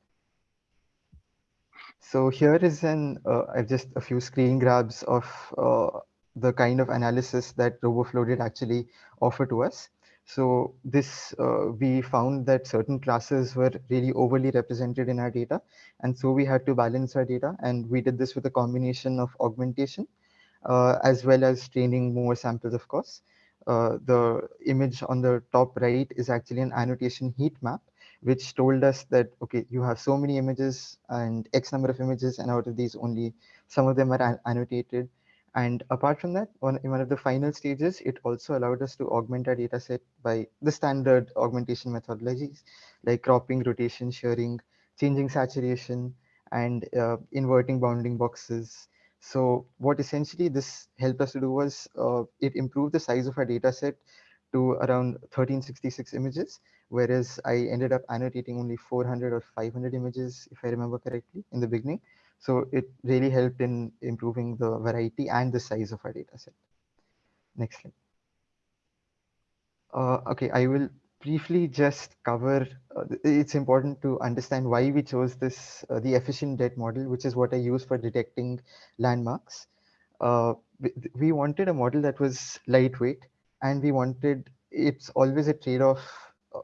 So here is an uh, just a few screen grabs of uh, the kind of analysis that RoboFlow did actually offer to us. So this uh, we found that certain classes were really overly represented in our data, and so we had to balance our data, and we did this with a combination of augmentation uh, as well as training more samples, of course. Uh, the image on the top right is actually an annotation heat map, which told us that, okay, you have so many images and X number of images, and out of these only some of them are an annotated. And apart from that, on, in one of the final stages, it also allowed us to augment our data set by the standard augmentation methodologies like cropping, rotation, shearing, changing saturation, and uh, inverting bounding boxes. So what essentially this helped us to do was uh, it improved the size of our data set to around 1366 images, whereas I ended up annotating only 400 or 500 images, if I remember correctly, in the beginning. So it really helped in improving the variety and the size of our data set. Next slide. Uh, okay, I will briefly just cover, uh, it's important to understand why we chose this, uh, the EfficientDet model, which is what I use for detecting landmarks. Uh, we, wanted a model that was lightweight and we wanted, it's always a trade-off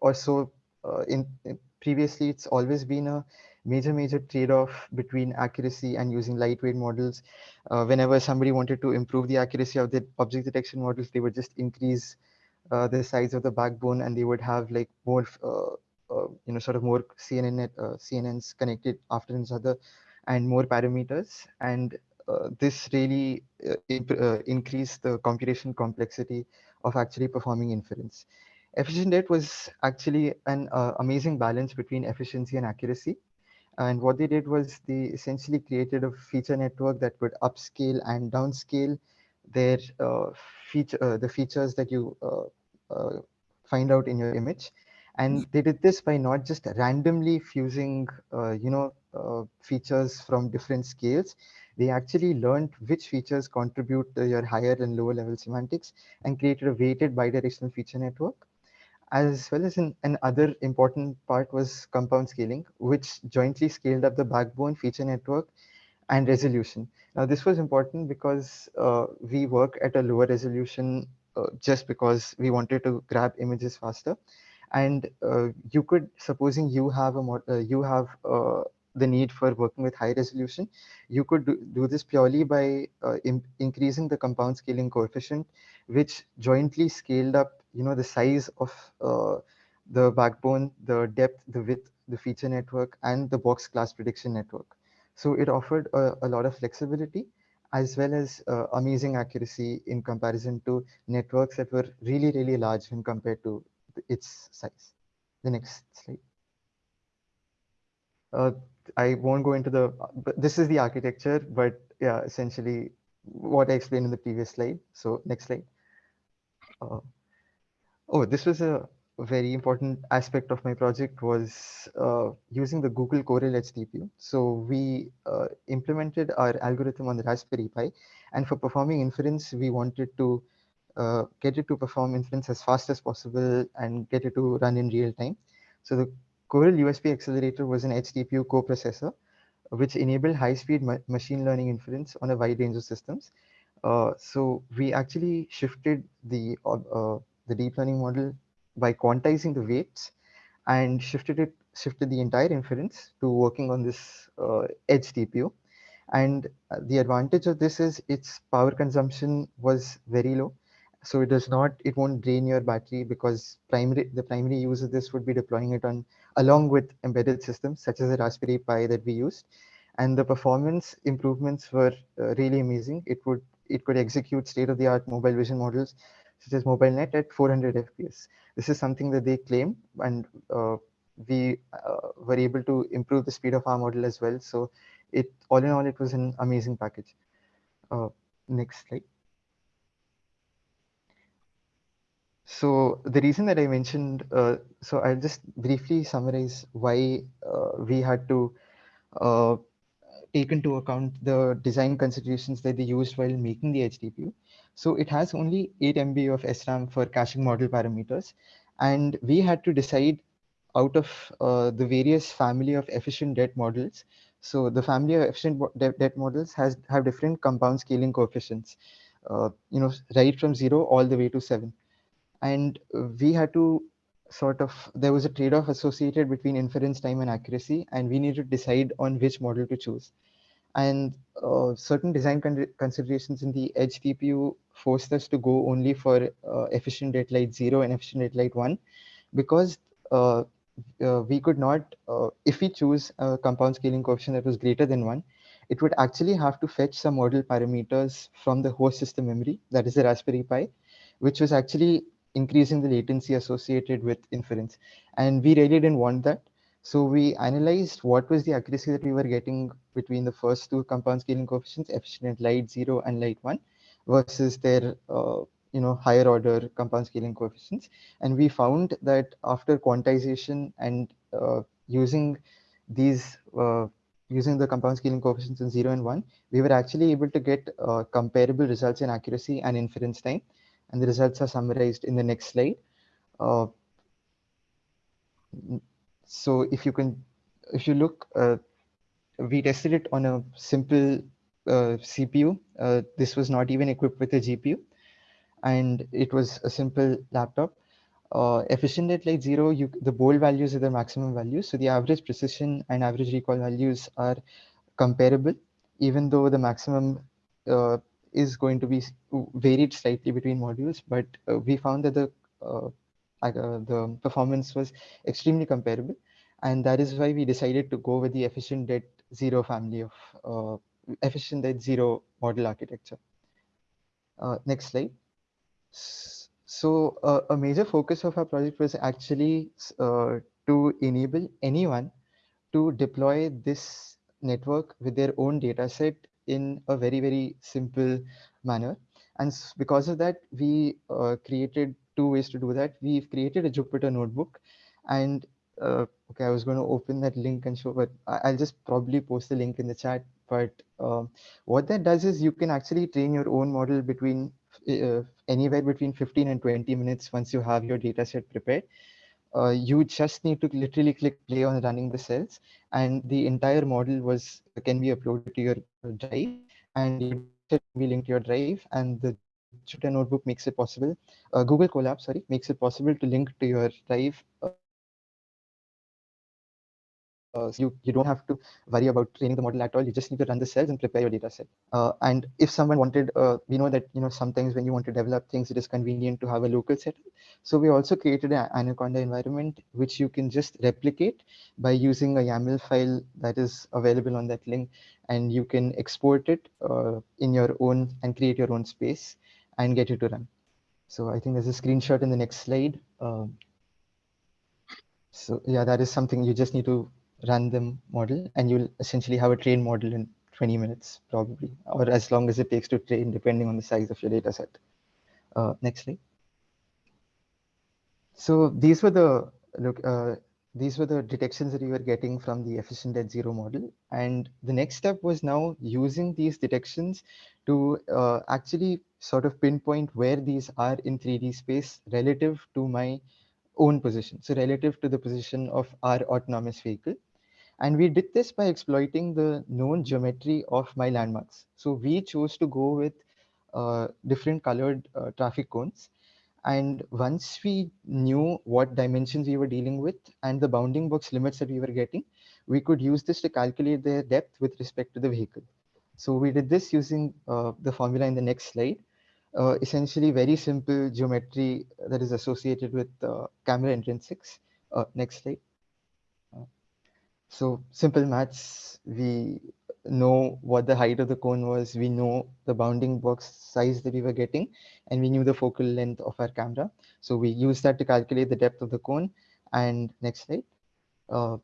or so uh, in, in previously it's always been a major, major trade-off between accuracy and using lightweight models. Uh, whenever somebody wanted to improve the accuracy of the object detection models, they would just increase uh, the size of the backbone and they would have like more uh, uh, you know sort of more CNN uh, CNNs connected after each other and more parameters and this really increased the computation complexity of actually performing inference. EfficientDet was actually an amazing balance between efficiency and accuracy. And what they did was they essentially created a feature network that would upscale and downscale their uh, feature, uh, the features that you uh, uh, find out in your image. And they did this by not just randomly fusing, uh, you know, uh, features from different scales. They actually learned which features contribute to your higher and lower level semantics and created a weighted bidirectional feature network as well as in another important part was compound scaling, which jointly scaled up the backbone feature network and resolution. Now, this was important because uh, we work at a lower resolution just because we wanted to grab images faster. And uh, you could, supposing you have a mod, uh, you have uh, the need for working with high resolution, you could do, do this purely by uh, in, increasing the compound scaling coefficient, which jointly scaled up, you know, the size of uh, the backbone, the depth, the width, the feature network, and the box class prediction network. So it offered a, a lot of flexibility as well as uh, amazing accuracy in comparison to networks that were really, really large when compared to its size. The next slide. Uh, I won't go into the, this is the architecture, but yeah, essentially what I explained in the previous slide. So next slide. Uh, oh, this was a very important aspect of my project was uh, using the Google Coral Edge So we uh, implemented our algorithm on the Raspberry Pi, and for performing inference, we wanted to uh, get it to perform inference as fast as possible and get it to run in real time. So the Coral USB accelerator was an TPU coprocessor, which enabled high-speed ma machine learning inference on a wide range of systems. Uh, so we actually shifted the uh, the deep learning model by quantizing the weights and shifted it shifted the entire inference to working on this uh, edge TPU. And uh, the advantage of this is its power consumption was very low. So it does not, it won't drain your battery because primary the primary use of this would be deploying it on along with embedded systems such as the Raspberry Pi that we used. And the performance improvements were uh, really amazing. It would it could execute state-of-the-art mobile vision models such as MobileNet at 400 FPS. This is something that they claim, and uh, we uh, were able to improve the speed of our model as well. So it all in all, it was an amazing package. Uh, next slide. So the reason that I mentioned, uh, so I'll just briefly summarize why uh, we had to uh, take into account the design considerations that they used while making the TPU. So it has only 8 MB of SRAM for caching model parameters. And we had to decide out of uh, the various family of EfficientDet models. So the family of efficient debt models has have different compound scaling coefficients, uh, you know, right from zero all the way to seven. And we had to sort of, there was a trade-off associated between inference time and accuracy, and we needed to decide on which model to choose and uh, certain design con considerations in the edge TPU forced us to go only for uh, EfficientDet Lite 0 and EfficientDet Lite 1 because uh, uh we could not, uh, if we choose a compound scaling coefficient that was greater than 1, it would actually have to fetch some model parameters from the host system memory, that is the Raspberry Pi, which was actually increasing the latency associated with inference. And we really didn't want that. So we analyzed what was the accuracy that we were getting between the first two compound scaling coefficients, efficient light zero and light one, versus their uh, you know higher order compound scaling coefficients. And we found that after quantization and uh, using these uh, using the compound scaling coefficients in 0 and 1, we were actually able to get uh, comparable results in accuracy and inference time. And the results are summarized in the next slide. Uh, so if you can, if you look, uh, we tested it on a simple uh, CPU. Uh, this was not even equipped with a GPU. And it was a simple laptop. Uh, EfficientDet like zero, you, the bold values are the maximum values. So the average precision and average recall values are comparable, even though the maximum uh, is going to be varied slightly between modules. But uh, we found that the uh, the performance was extremely comparable. And that is why we decided to go with the EfficientDet zero family of uh, EfficientDet zero model architecture. Uh, next slide. So uh, a major focus of our project was actually uh, to enable anyone to deploy this network with their own data set in a very, very simple manner. And because of that, we uh, created two ways to do that. We've created a Jupyter notebook and uh, okay, I was going to open that link and show, but I'll just probably post the link in the chat. But um, what that does is you can actually train your own model between uh, anywhere between 15 and 20 minutes once you have your data set prepared. Uh, you just need to literally click play on running the cells and the entire model was can be uploaded to your drive and can be linked to your drive and the Jupyter Notebook makes it possible. Uh, Google Colab, sorry, makes it possible to link to your drive. Uh, so you, you don't have to worry about training the model at all. You just need to run the cells and prepare your data set. Uh, and if someone wanted, uh, we know that you know sometimes when you want to develop things, it is convenient to have a local setup. So we also created an Anaconda environment, which you can just replicate by using a YAML file that is available on that link, and you can export it uh, in your own and create your own space and get it to run. So I think there's a screenshot in the next slide. Um, so yeah, that is something you just need to run the model and you'll essentially have a trained model in 20 minutes probably, or as long as it takes to train depending on the size of your data set. Uh, next slide. So these were the look, uh, these were the detections that you were getting from the EfficientDet zero model. And the next step was now using these detections to uh, actually sort of pinpoint where these are in 3D space relative to my own position. So relative to the position of our autonomous vehicle. And we did this by exploiting the known geometry of my landmarks. So we chose to go with uh, different colored uh, traffic cones. And once we knew what dimensions we were dealing with and the bounding box limits that we were getting, we could use this to calculate their depth with respect to the vehicle. So we did this using uh, the formula in the next slide. Uh, essentially very simple geometry that is associated with uh, camera intrinsics. Uh, next slide. So simple maths, we know what the height of the cone was, we know the bounding box size that we were getting, and we knew the focal length of our camera. So we used that to calculate the depth of the cone. And next slide. Uh,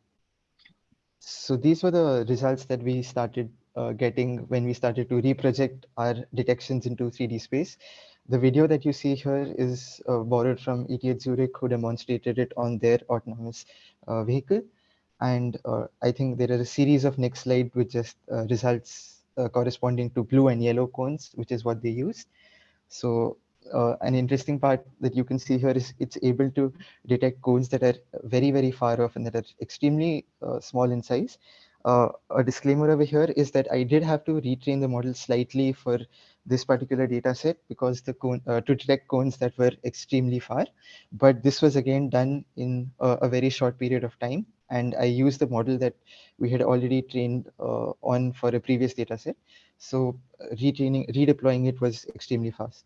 so these were the results that we started uh, getting when we started to reproject our detections into 3D space. The video that you see here is uh, borrowed from ETH Zurich, who demonstrated it on their autonomous uh, vehicle. And uh, I think there are a series of next slide with just uh, results uh, corresponding to blue and yellow cones, which is what they used. So uh, an interesting part that you can see here is it's able to detect cones that are very, very far off and that are extremely uh, small in size. Uh, a disclaimer over here is that I did have to retrain the model slightly for this particular data set because the cone uh, to detect cones that were extremely far. But this was again done in a, a very short period of time. And I used the model that we had already trained uh, on for a previous data set. So uh, retraining, redeploying it was extremely fast.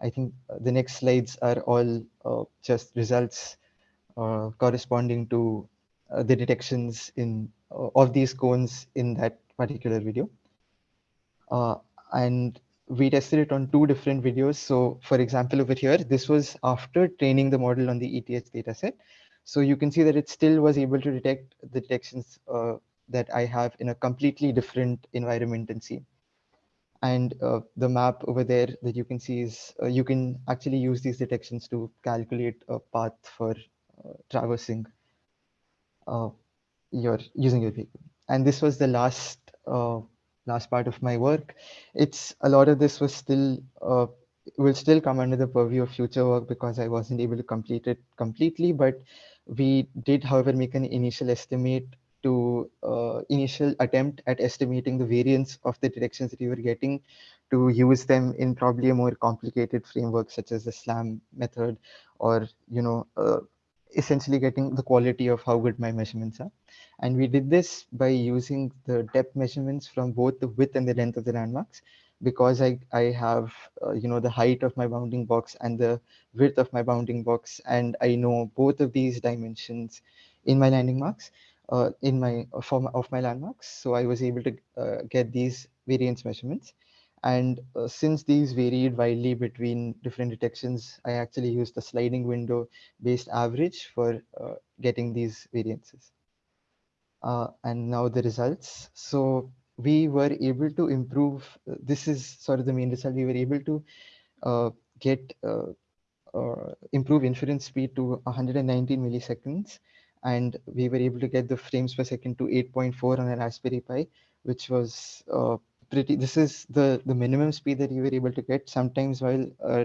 I think uh, the next slides are all uh, just results corresponding to uh, the detections in of these cones in that particular video. and we tested it on two different videos. So for example, over here, this was after training the model on the ETH dataset. So you can see that it still was able to detect the detections uh, that I have in a completely different environment and scene. And uh, the map over there that you can see is uh, you can actually use these detections to calculate a path for uh, traversing uh, your using your vehicle. And this was the last uh, last part of my work. It's a lot of this was still uh, will still come under the purview of future work because I wasn't able to complete it completely. But we did, however, make an initial estimate to uh, initial attempt at estimating the variance of the directions that we were getting to use them in probably a more complicated framework such as the SLAM method or, you know, uh, essentially getting the quality of how good my measurements are. And we did this by using the depth measurements from both the width and the length of the landmarks because I, I have, uh, you know, the height of my bounding box and the width of my bounding box. And I know both of these dimensions in my landing marks, uh, in my form of my landmarks. So I was able to uh, get these variance measurements. And uh, since these varied widely between different detections, I actually used the sliding window based average for uh, getting these variances. Uh, and now the results. So we were able to improve, uh, this is sort of the main result, we were able to uh, get uh, improve inference speed to 119 milliseconds. And we were able to get the frames per second to 8.4 on an Raspberry Pi, which was pretty, this is the, the minimum speed that you were able to get. Sometimes while uh,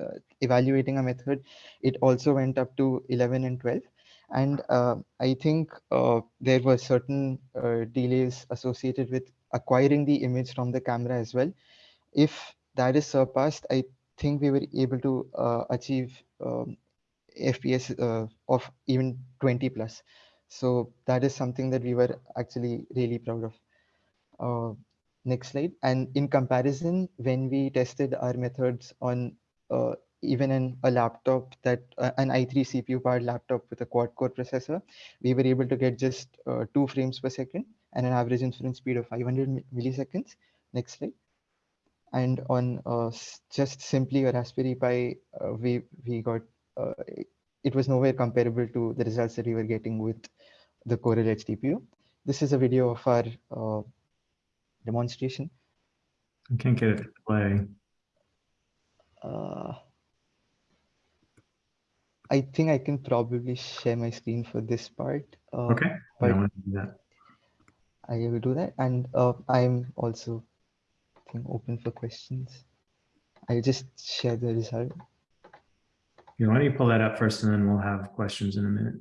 uh, evaluating a method, it also went up to 11 and 12. And uh, I think uh, there were certain uh, delays associated with acquiring the image from the camera as well. If that is surpassed, I think we were able to uh, achieve um, FPS of even 20 plus. So that is something that we were actually really proud of. Next slide. And in comparison, when we tested our methods on uh, even in a laptop that uh, an i3 CPU powered laptop with a quad core processor, we were able to get just uh, two frames per second and an average inference speed of 500 milliseconds. Next slide. And on uh, just simply a Raspberry Pi, uh, we we got uh, it was nowhere comparable to the results that we were getting with the Coral Edge TPU. This is a video of our uh, demonstration. I can't get it to play. Uh, I think I can probably share my screen for this part. Uh, Okay. I but don't want to do that. I will do that. And uh, I'm also I think, open for questions. I'll just share the result. You know, why don't you pull that up first and then we'll have questions in a minute.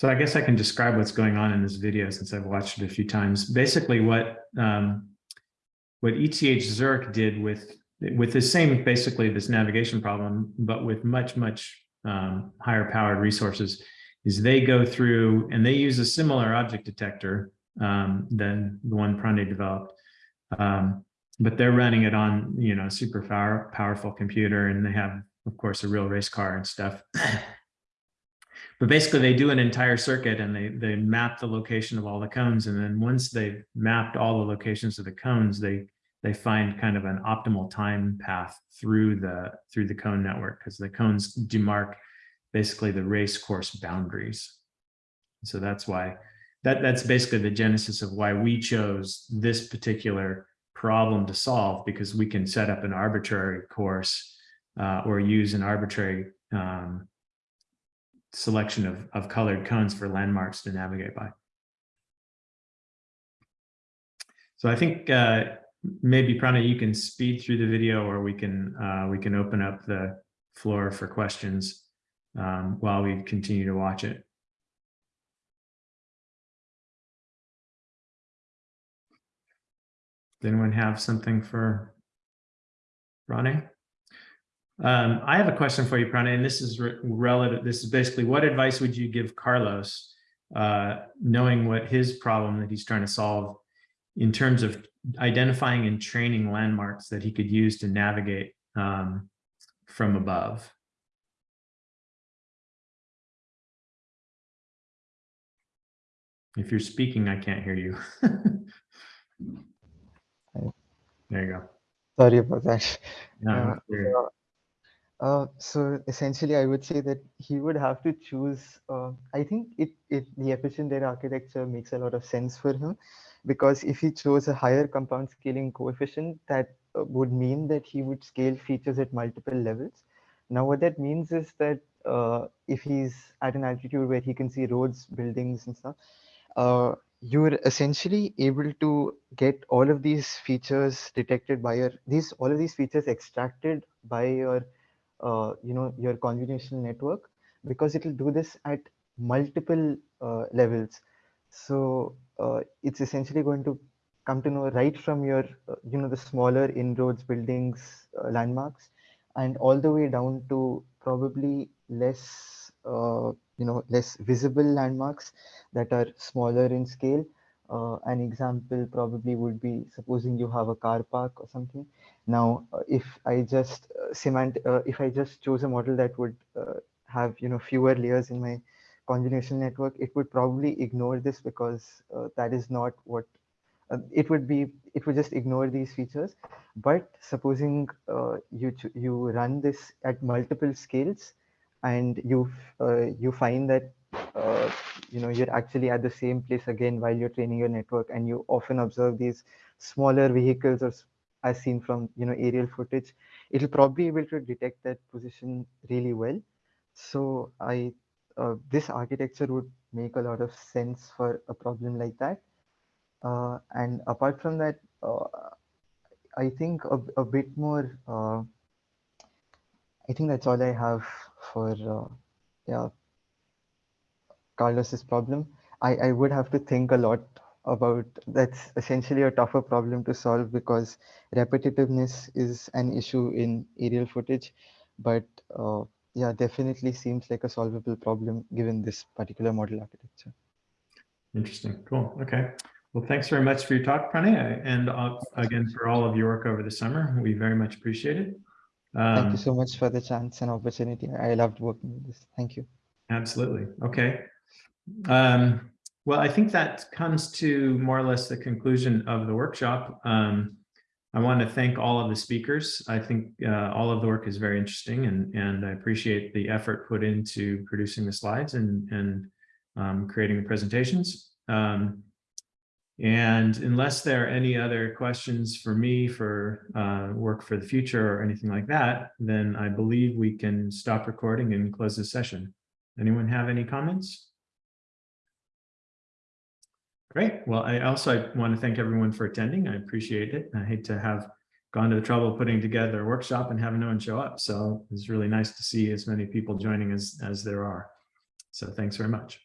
So I guess I can describe what's going on in this video since I've watched it a few times. Basically what um, what ETH Zurich did with with the same basically this navigation problem, but with much, much um, higher powered resources is they go through and they use a similar object detector um, than the one Prande developed. Um, but they're running it on, you know, super power, powerful computer and they have, of course, a real race car and stuff. but basically they do an entire circuit and they they map the location of all the cones. And then once they've mapped all the locations of the cones they they find kind of an optimal time path through the through the cone network because the cones demark basically the race course boundaries. So that's why that that's basically the genesis of why we chose this particular problem to solve because we can set up an arbitrary course uh, or use an arbitrary um, selection of, of colored cones for landmarks to navigate by. So I think uh, maybe Prana, you can speed through the video or we can uh, we can open up the floor for questions um, while we continue to watch it. Does anyone have something for Ronnie? Um, I have a question for you, Prana, and this is re- relative. This is basically what advice would you give Carlos, uh, knowing what his problem that he's trying to solve in terms of identifying and training landmarks that he could use to navigate um, from above? If you're speaking, I can't hear you. There you go. Sorry about that. No, Uh. Uh, so essentially, I would say that he would have to choose. Uh, I think it, it the EfficientDet architecture makes a lot of sense for him, because if he chose a higher compound scaling coefficient, that uh, would mean that he would scale features at multiple levels. Now, what that means is that uh, if he's at an altitude where he can see roads, buildings, and stuff, uh, you're essentially able to get all of these features detected by your these all of these features extracted by your uh, you know your convolutional network because it will do this at multiple uh, levels. So uh, it's essentially going to come to know right from your uh, you know the smaller inroads buildings landmarks and all the way down to probably less you know less visible landmarks that are smaller in scale uh, an example probably would be supposing you have a car park or something now, uh, if I just uh, cement, uh, if I just chose a model that would uh, have you know fewer layers in my convolutional network, it would probably ignore this because uh, that is not what it would be. It would just ignore these features. But supposing you you run this at multiple scales, and you you find that uh, you know you're actually at the same place again while you're training your network, and you often observe these smaller vehicles or as seen from you know aerial footage it'll probably be able to detect that position really well. So i uh, this architecture would make a lot of sense for a problem like that. Uh, and apart from that uh, i think a, a bit more uh, i think that's all i have for yeah carlos's problem I, I would have to think a lot about that's essentially a tougher problem to solve because repetitiveness is an issue in aerial footage but uh, yeah definitely seems like a solvable problem given this particular model architecture Interesting. Cool. Okay. Well, thanks very much for your talk, Pranay, and uh, again for all of your work over the summer. We very much appreciate it. thank Um, you so much for the chance and opportunity i loved working with this thank you Absolutely. Okay. Um, well, I think that comes to more or less the conclusion of the workshop. Um, I want to thank all of the speakers. I think uh, all of the work is very interesting and, and I appreciate the effort put into producing the slides and, and um, creating the presentations. Um, and unless there are any other questions for me for uh, work for the future or anything like that, then I believe we can stop recording and close the session. Anyone have any comments? Great. Well, I also want to thank everyone for attending. I appreciate it. I hate to have gone to the trouble of putting together a workshop and having no one show up. So it's really nice to see as many people joining as, as there are. So thanks very much.